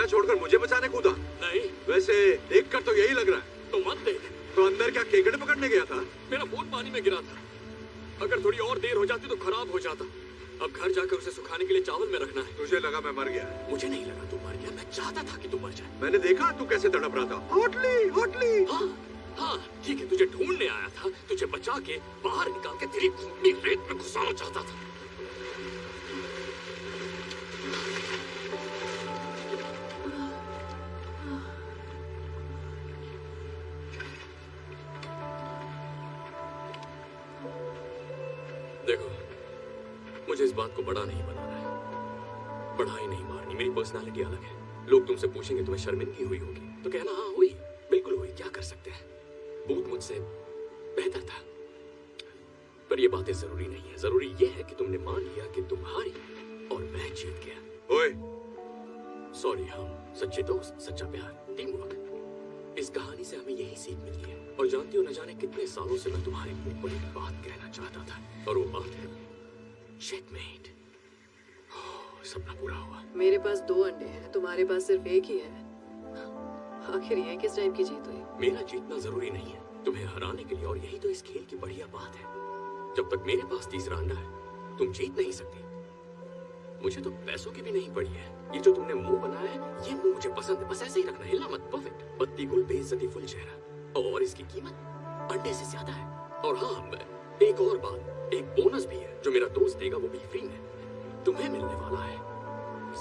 अंडा छोड़कर मुझे बचाने कूदा? नहीं। वैसे देख कर तो यही लग रहा है। तो मत देख। तो अंदर क्या केकड़े पकड़ने गया था? मेरा फ़ोन पानी में गिरा था। अगर थोड़ी और देर हो जाती तो खराब हो जाता। अब घर जाकर उसे सुखाने के लिए चावल में रखना है। तुझे लगा मैं मर गया। मुझे नहीं लगा तू मर गया। मैं चाहता था कि तू मर जाए। मैंने देखा तू कैसे तड़प रहा था। Hotly hotly. हाँ हाँ ठीक है तुझे ढूँढने आया था। तुझे बचा के तुमसे पूछेंगे तुम्हें शर्मिंदगी हुई होगी? तो कहना हाँ हुई। बिल्कुल हुई। क्या कर सकते हैं? बूथ मुझसे बेहतर था। पर ये बातें ज़रूरी नहीं है। ज़रूरी ये है कि तुमने मान लिया कि तुम हारी और मैं जीत गया। ओए। सॉरी हम सच्चे दोस्त सच्चा प्यार टीम वर्क इस कहानी से हमें यही सीख मिलती है। और जानती हो न जाने कितने सालों से मैं तुम्हारे मुँह पर एक बात कहना चाहता था। और वो बात है चेकमेट सपना पूरा हुआ। मेरे पास दो अंडे हैं तुम्हारे पास सिर्फ़ एक ही है। आखिर ये किस टाइप की जीत हुई? मेरा जीतना ज़रूरी नहीं है। तुम्हें हराने के लिए और यही तो इस खेल की बढ़िया बात है। जब तक मेरे पास तीसरा अंडा है तुम जीत नहीं सकती। मुझे तो पैसों की भी नहीं पड़ी है। ये जो तुमने मुँह बनाया है ये मुँह मुझे पसंद है। बस ऐसे ही रखना हिलना मत परफेक्ट पत्ती गुल बेइज्जती फुल चेहरा। और इसकी कीमत अंडे से ज़्यादा है। और हाँ एक और बात। एक बोनस भी है जो मेरा दोस्त देगा वो भी फ्री में तुम्हें मिलने वाला है।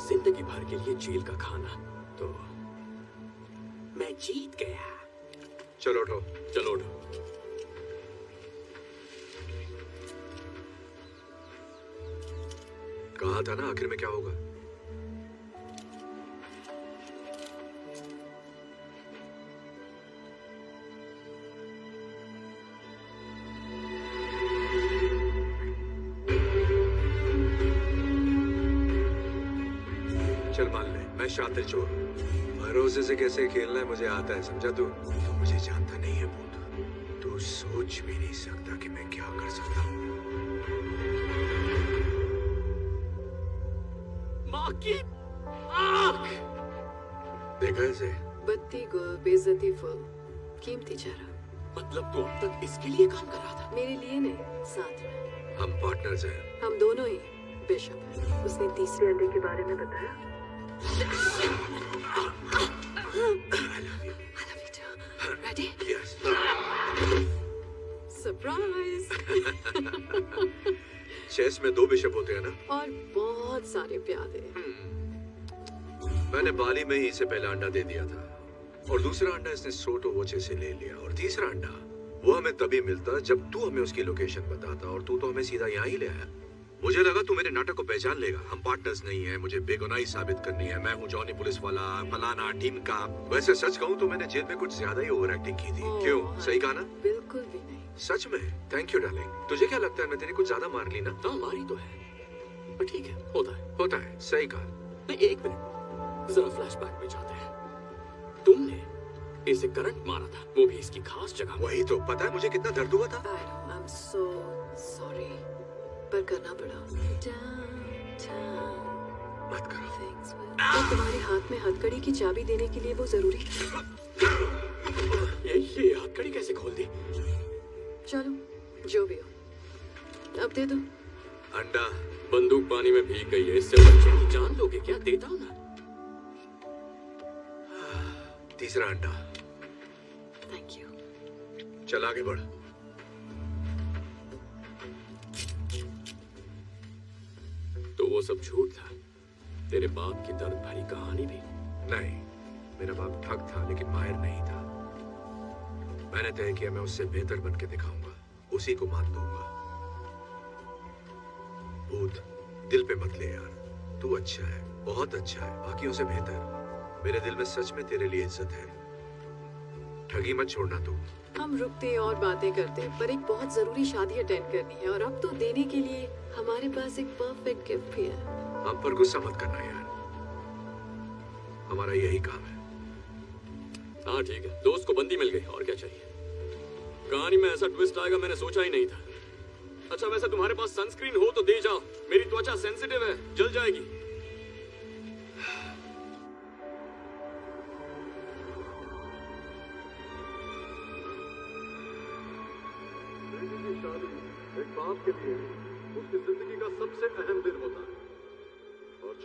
ज़िंदगी भर के लिए जेल का खाना। तो मैं जीत गया। चलो उठो। चलो उठो। कहा था ना आखिर में क्या होगा? शातिर चोर भरोसे से कैसे खेलना है मुझे आता है समझा तू? तू मुझे जानता नहीं है बूथ तू सोच भी नहीं सकता कि मैं क्या कर सकता हूँ। माँ की आँख! देखा इसे? बत्ती गुल बेजती फुल। कीमती चेहरा। मतलब तू अब तक इसके लिए काम कर रहा था। मेरे लिए नहीं साथ में। हम पार्टनर्स हैं। हम दोनों ही बेशक। उसने तीसरे अंडे के बारे में बताया। चेस में दो बिशप होते हैं ना? और बहुत सारे प्यादे मैंने बाली में ही इसे पहला अंडा दे दिया था। और दूसरा अंडा इसने सोटो वोचे से ले लिया। और तीसरा अंडा वो हमें तभी मिलता जब तू हमें उसकी लोकेशन बताता और तू तो हमें सीधा यहाँ ही ले आया। मुझे लगा तू मेरे नाटक को पहचान लेगा। हम पार्टनर्स नहीं है मुझे बेगुनाही साबित करनी है। मैं हूँ जॉनी पुलिस वाला फलाना टीम का। वैसे सच कहूँ तो मैंने जेल में कुछ ज़्यादा ही ओवर एक्टिंग की थी। क्यों? सही कहा ना? बिल्कुल भी नहीं। सच में? थैंक यू डार्लिंग तुझे क्या लगता है मैं तेरी कुछ ज़्यादा मार ली ना? हाँ मारी तो है। ठीक है होता है। होता है। सही कहा। एक मिनट। जरा फ्लैशबैक में जाते हैं। तुमने इसे करंट मारा था। वो भी इसकी खास जगह वही तो। पता है मुझे कितना दर्द हुआ था? आई एम सो सॉरी पर करना पड़ा। मत करो। तो तुम्हारे हाथ में हथकड़ी की चाबी देने के लिए वो ज़रूरी था ये ये हथकड़ी कैसे खोल दी? चलो जो भी हो। अब दे दो। अंडा बंदूक पानी में भीग गई है इससे बच्चे की जान लोगे क्या? देता हूँ ना तीसरा अंडा। थैंक यू चल आगे बढ़। तो वो सब झूठ था। तेरे बाप की दर्द भरी कहानी भी। नहीं मेरा बाप ठग था लेकिन माहिर नहीं था। मैंने तय किया मैं उससे बेहतर बन के दिखाऊँगा। उसी को मात दूँगा। भूत दिल पे मत ले यार। तू अच्छा है बहुत अच्छा है बाकियों से बेहतर। मेरे दिल में सच में तेरे लिए इज़्ज़त है। ठगी मत छोड़ना तू। हम रुकते और बातें करते पर एक बहुत ज़रूरी शादी अटेंड करनी है और अब तो देने के लिए हमारे पास एक परफेक्ट गिफ्ट भी है। हम पर गुस्सा मत करना यार। हमारा यही काम है। हाँ ठीक है। दोस्त को बंदी मिल गई और क्या चाहिए? कहानी में ऐसा ट्विस्ट आएगा मैंने सोचा ही नहीं था। अच्छा वैसे तुम्हारे पास सनस्क्रीन हो तो दे जाओ। मेरी त्वचा सेंसिटिव है जल जाएगी। एक बाप के लिए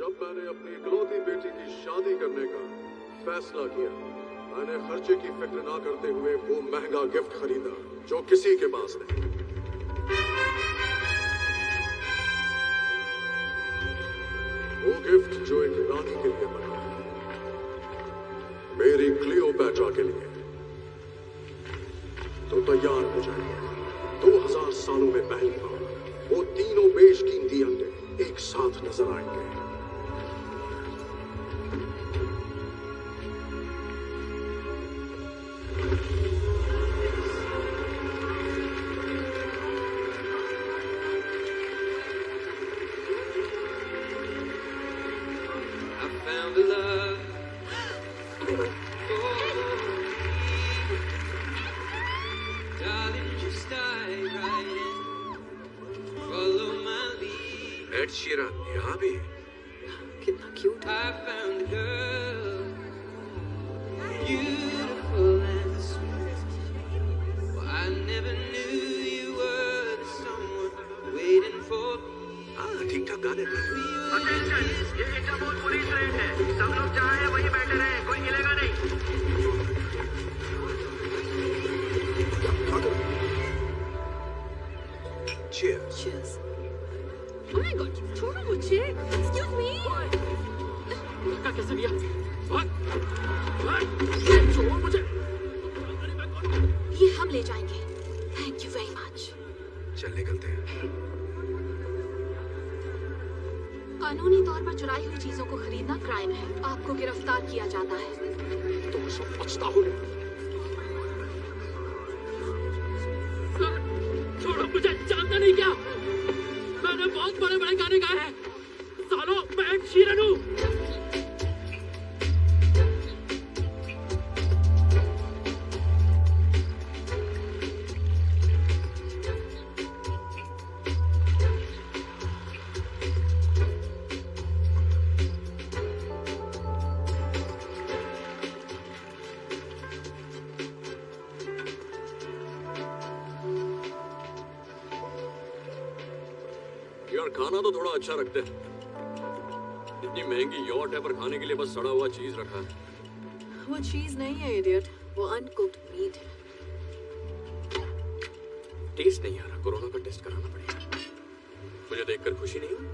जब मैंने अपनी इकलौती बेटी की शादी करने का फैसला किया, मैंने खर्चे की फ़िक्र ना करते हुए वो महँगा गिफ्ट खरीदा, जो किसी के पास नहीं। वो गिफ्ट जो एक रानी के लिए बना मेरी क्लियो क्लियोपैट्रा के लिए। तो तैयार हो जाइए। दो हज़ार सालों में पहली बार वो तीनों बेशकीमती अंडे एक साथ नज़र आएँगे। Someone waiting for me. हाँ ठीक ठाक गा लेता है अटेंशन ये इंटरपोल पुलिस रेड है। सब लोग जहाँ हैं वहीं बैठे रहे। कोई हिलेगा नहीं। भाग भाग छोड़ मुझे ये हम ले जाएँगे। थैंक यू वेरी मच चल निकलते हैं। कानूनी तौर पर चुराई हुई चीज़ों को खरीदना क्राइम है। आपको गिरफ़्तार किया जाता है। तुम सब बचता हो छोड़ो मुझे जानता नहीं क्या। मैंने बहुत बड़े बड़े वो चीज़ नहीं है इडियट वो अनकुक्ड मीट है. टेस्ट नहीं आ रहा. कोरोना का टेस्ट कराना पड़ेगा. मुझे देखकर खुशी नहीं हुई?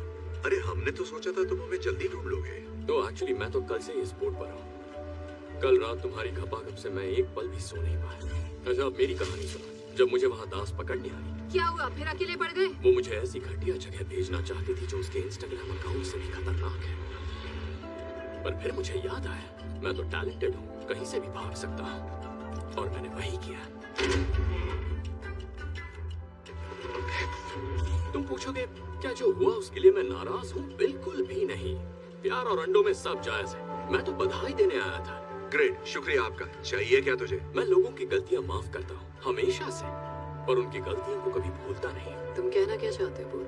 अरे हमने तो सोचा था तुम हमें जल्दी ढूंढ लोगे। तो एक्चुअली मैं तो कल से इस बोर्ड पर हूँ। कल रात तुम्हारी खपाखप से मैं एक पल भी सो नहीं पाया। अच्छा अब मेरी कहानी सुनो। जब मुझे वहाँ दास पकड़ने आई। क्या हुआ? फिर अकेले पड़ गए? वो मुझे ऐसी घटिया जगह भेजना चाहती थी जो उसके इंस्टाग्राम अकाउंट से भी खतरनाक है। पर फिर मुझे याद आया मैं तो टैलेंटेड हूँ। कहीं से भी भाग सकता हूँ। और मैंने वही किया। तुम पूछोगे क्या जो हुआ उसके लिए मैं नाराज़ हूँ? बिल्कुल भी नहीं। प्यार और अंडों में सब जायज़ है। मैं तो बधाई देने आया था। ग्रेट शुक्रिया आपका। चाहिए क्या तुझे? मैं लोगों की गलतियाँ माफ़ करता हूँ। हमेशा से। पर उनकी गलतियों को कभी भूलता नहीं। तुम कहना क्या चाहते हो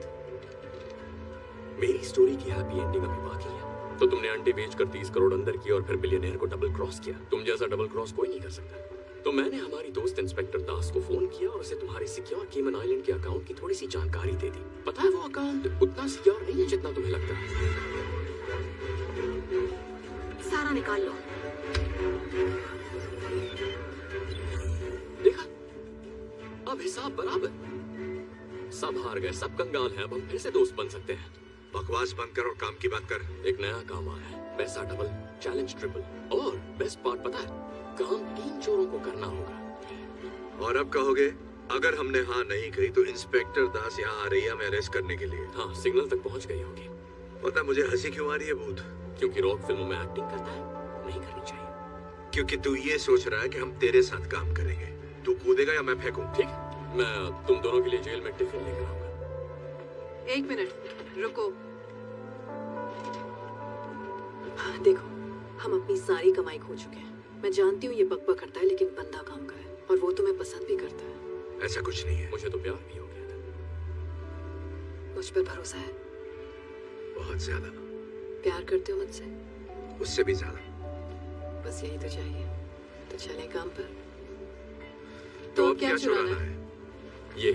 मेरी स्टोरी की हैप्पी एंडिंग अभी बाकी है। तो तुमने अंडे बेचकर तीस करोड़ अंदर किया और फिर बिलियनर को डबल क्रॉस किया। तुम जैसा डबल क्रॉस कोई नहीं कर सकता। तो मैंने हमारी दोस्त इंस्पेक्टर दास को फ़ोन किया और उसे तुम्हारे सिक्योर केमन आइलैंड के अकाउंट की थोड़ी सी जानकारी दे दी। पता है वो अकाउंट उतना सिक्योर नहीं है जितना तुम्हें लगता है। सारा निकाल लो। देखा? अब हिसाब बराबर। सब हार गए सब कंगाल हैं अब हम फिर से दोस्त बन सकते हैं। बकवास बंद कर और काम की बात कर। एक नया काम आया है। पैसा डबल चैलेंज ट्रिपल और बेस्ट पार्ट पता है? काम तीन चोरों को करना होगा। और अब कहोगे अगर हमने हाँ नहीं कही तो इंस्पेक्टर दास यहाँ आ रही है हमें अरेस्ट करने के लिए। हाँ सिग्नल तक पहुँच गई होगी। पता मुझे हँसी क्यों आ रही है भूत? क्योंकि रॉक फ़िल्मों में एक्टिंग करता है नहीं करनी चाहिए। क्योंकि तू ये सोच रहा है कि हम तेरे साथ काम करेंगे। तू कूदेगा या मैं फेंकूं? ठीक मैं तुम दोनों के लिए जेल में टिफ़िन लेकर आऊँगा। एक मिनट। रुको। हाँ, देखो हम अपनी सारी कमाई खो चुके हैं। मैं जानती हूँ ये बकबक करता है लेकिन बंदा काम का है और वो तुम्हें पसंद भी करता है। ऐसा कुछ नहीं है। मुझे तो प्यार भी हो गया था। मुझ पर भरोसा है। बहुत ज़्यादा। प्यार करते हो मुझसे? उससे भी ज़्यादा। बस यही तो चाहिए। तो चले काम पर। तो अब क्या चुराना है? ये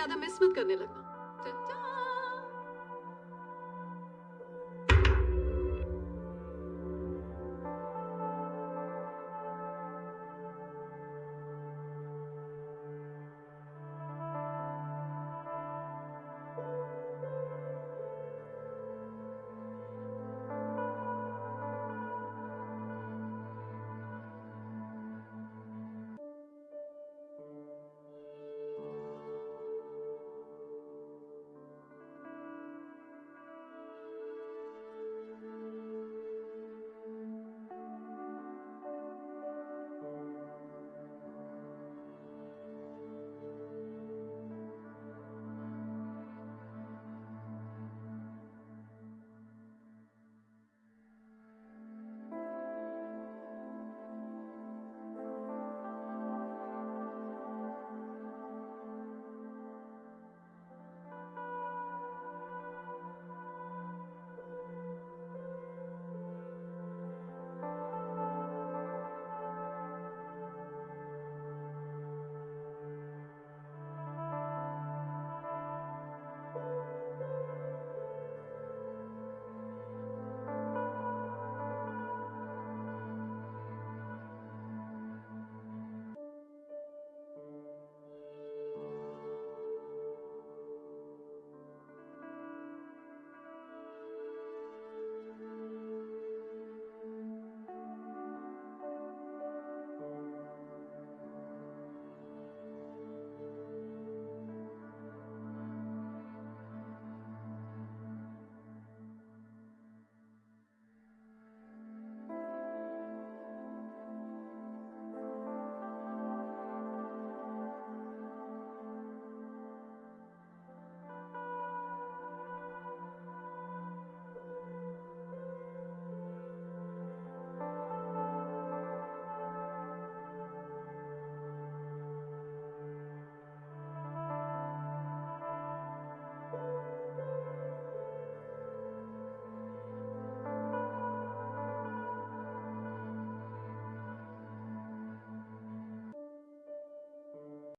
ज़्यादा मिस मत करने लगना